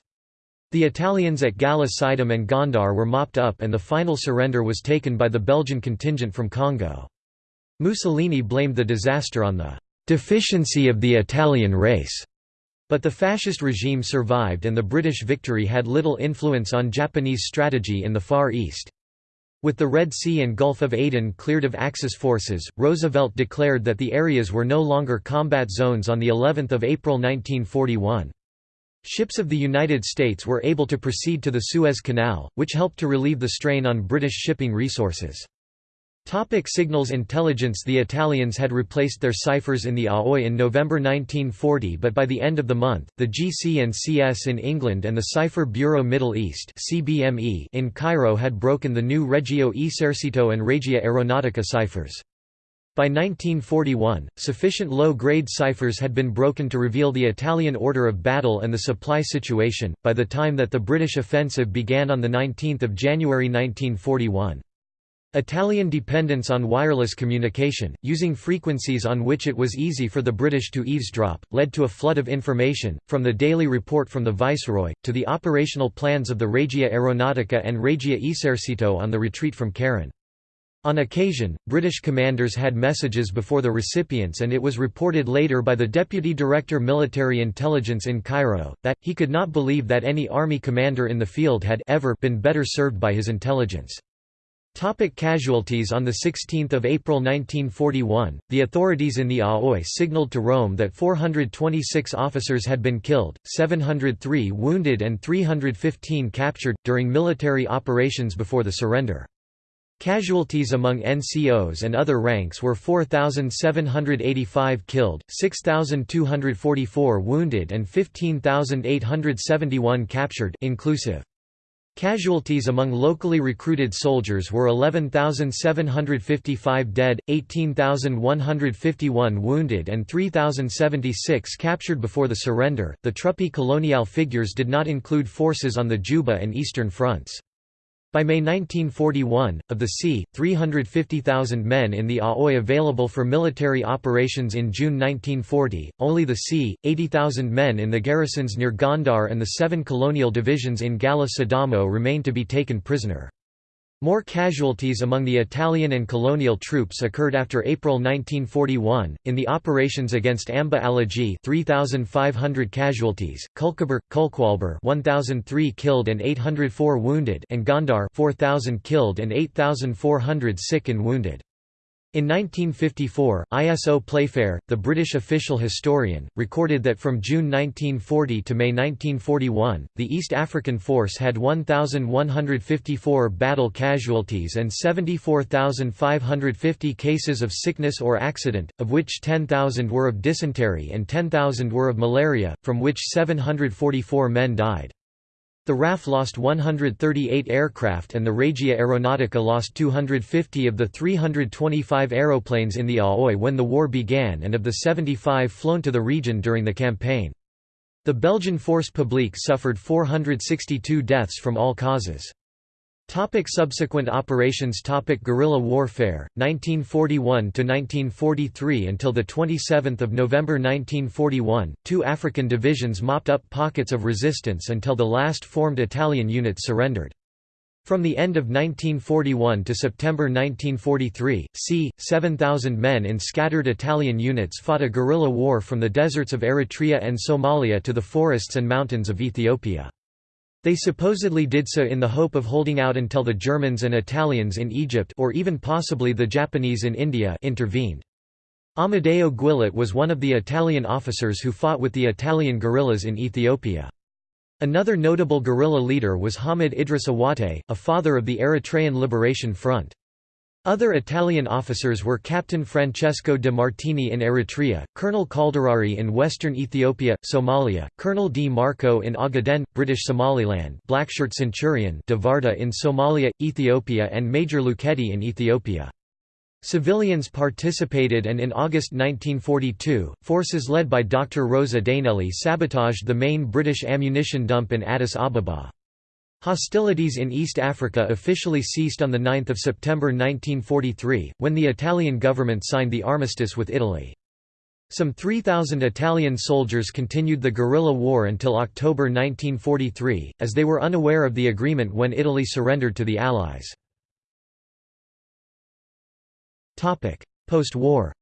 The Italians at Gala Sidam and Gondar were mopped up and the final surrender was taken by the Belgian contingent from Congo. Mussolini blamed the disaster on the "...deficiency of the Italian race." But the fascist regime survived and the British victory had little influence on Japanese strategy in the Far East. With the Red Sea and Gulf of Aden cleared of Axis forces, Roosevelt declared that the areas were no longer combat zones on the 11th of April 1941. Ships of the United States were able to proceed to the Suez Canal, which helped to relieve the strain on British shipping resources. Topic signals intelligence The Italians had replaced their ciphers in the Aoi in November 1940 but by the end of the month, the GC and CS in England and the Cipher Bureau Middle East in Cairo had broken the new Regio Esercito and Regia Aeronautica ciphers. By 1941, sufficient low-grade ciphers had been broken to reveal the Italian order of battle and the supply situation, by the time that the British offensive began on 19 January 1941. Italian dependence on wireless communication, using frequencies on which it was easy for the British to eavesdrop, led to a flood of information, from the daily report from the Viceroy, to the operational plans of the Regia Aeronautica and Regia Esercito on the retreat from Keren. On occasion, British commanders had messages before the recipients and it was reported later by the Deputy Director Military Intelligence in Cairo, that, he could not believe that any army commander in the field had ever been better served by his intelligence. Topic casualties On 16 April 1941, the authorities in the Aoi signaled to Rome that 426 officers had been killed, 703 wounded and 315 captured, during military operations before the surrender. Casualties among NCOs and other ranks were 4,785 killed, 6,244 wounded and 15,871 captured inclusive. Casualties among locally recruited soldiers were 11,755 dead, 18,151 wounded, and 3,076 captured before the surrender. The Truppe colonial figures did not include forces on the Juba and Eastern fronts. By May 1941, of the c. 350,000 men in the Aoi available for military operations in June 1940, only the c. 80,000 men in the garrisons near Gondar and the seven colonial divisions in Galla Sidamo remained to be taken prisoner. More casualties among the Italian and colonial troops occurred after April 1941, in the operations against Amba Alagi 3,500 casualties, Kulkaber, Kulkwalber 1,003 killed and 804 wounded and Gondar 4,000 killed and 8,400 sick and wounded. In 1954, ISO Playfair, the British official historian, recorded that from June 1940 to May 1941, the East African Force had 1,154 battle casualties and 74,550 cases of sickness or accident, of which 10,000 were of dysentery and 10,000 were of malaria, from which 744 men died. The RAF lost 138 aircraft and the Regia Aeronautica lost 250 of the 325 aeroplanes in the Aoi when the war began and of the 75 flown to the region during the campaign. The Belgian Force Publique suffered 462 deaths from all causes. Topic subsequent operations Topic Guerrilla warfare 1941 to 1943 until the 27th of November 1941 two African divisions mopped up pockets of resistance until the last formed Italian units surrendered from the end of 1941 to September 1943, c. 7,000 men in scattered Italian units fought a guerrilla war from the deserts of Eritrea and Somalia to the forests and mountains of Ethiopia. They supposedly did so in the hope of holding out until the Germans and Italians in Egypt or even possibly the Japanese in India intervened. Amedeo Guillet was one of the Italian officers who fought with the Italian guerrillas in Ethiopia. Another notable guerrilla leader was Hamid Idris Awate, a father of the Eritrean Liberation Front. Other Italian officers were Captain Francesco de Martini in Eritrea, Colonel Calderari in western Ethiopia, Somalia, Colonel D. Marco in Ogaden, British Somaliland Blackshirt Centurion de Varda in Somalia, Ethiopia and Major Luketti in Ethiopia. Civilians participated and in August 1942, forces led by Dr. Rosa Dainelli sabotaged the main British ammunition dump in Addis Ababa. Hostilities in East Africa officially ceased on 9 September 1943, when the Italian government signed the armistice with Italy. Some 3,000 Italian soldiers continued the guerrilla war until October 1943, as they were unaware of the agreement when Italy surrendered to the Allies. Post-war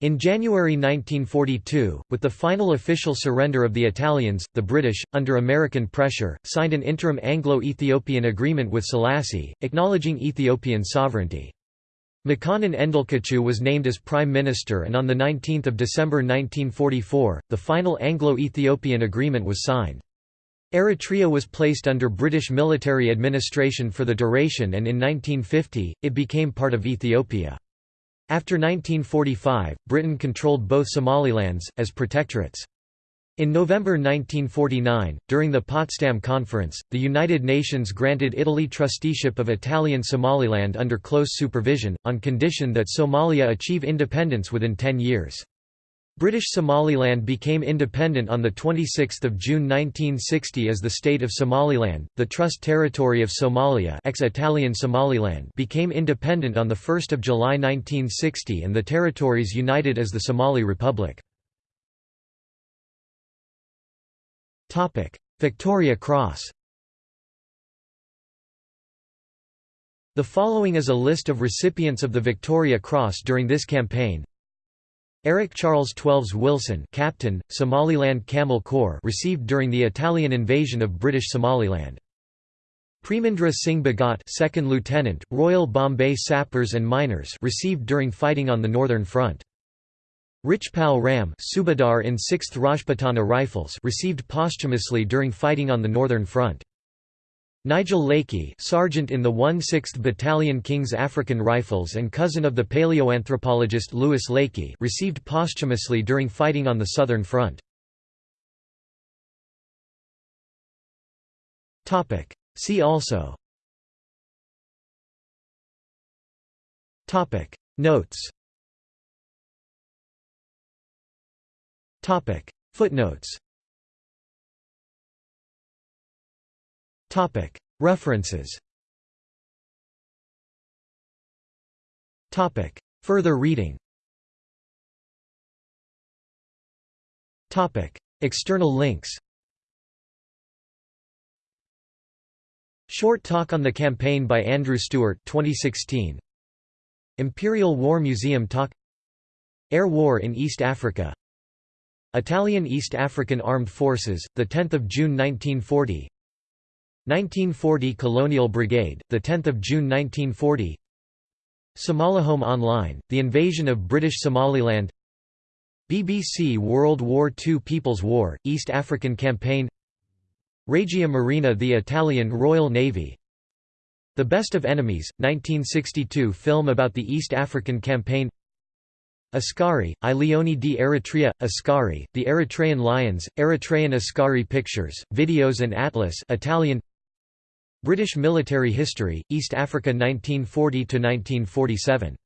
In January 1942, with the final official surrender of the Italians, the British, under American pressure, signed an interim Anglo-Ethiopian agreement with Selassie, acknowledging Ethiopian sovereignty. Makonnen Endelkachew was named as Prime Minister and on 19 December 1944, the final Anglo-Ethiopian agreement was signed. Eritrea was placed under British military administration for the duration and in 1950, it became part of Ethiopia. After 1945, Britain controlled both Somalilands, as protectorates. In November 1949, during the Potsdam Conference, the United Nations granted Italy trusteeship of Italian Somaliland under close supervision, on condition that Somalia achieve independence within ten years. British Somaliland became independent on 26 June 1960 as the State of Somaliland. The Trust Territory of Somalia ex-Italian Somaliland became independent on 1 July 1960 and the territories united as the Somali Republic. Victoria Cross The following is a list of recipients of the Victoria Cross during this campaign Eric Charles Twelves Wilson captain, Somaliland Camel Corps received during the Italian invasion of British Somaliland. Premindra Singh Bhagat second lieutenant, Royal Bombay Sappers and Miners received during fighting on the Northern Front. Richpal Ram Subadar in 6th Rajputana Rifles received posthumously during fighting on the Northern Front. Nigel Leakey sergeant in the 1/6th Battalion King's African Rifles and cousin of the paleoanthropologist Louis Leakey received posthumously during fighting on the Southern Front. See also. Notes. Footnotes References. Further reading. External links. Short talk on the campaign by Andrew Stewart 2016 Imperial War Museum talk. Air War in East Africa. Italian East African Armed Forces, 10 June 1940 1940 Colonial Brigade, 10 June 1940 Somalihome Online, The Invasion of British Somaliland. BBC World War II People's War, East African Campaign. Regia Marina The Italian Royal Navy. The Best of Enemies, 1962 film about the East African Campaign. Askari, I Leoni di Eritrea, Askari, The Eritrean Lions, Eritrean Askari Pictures, Videos and Atlas Italian British Military History, East Africa 1940–1947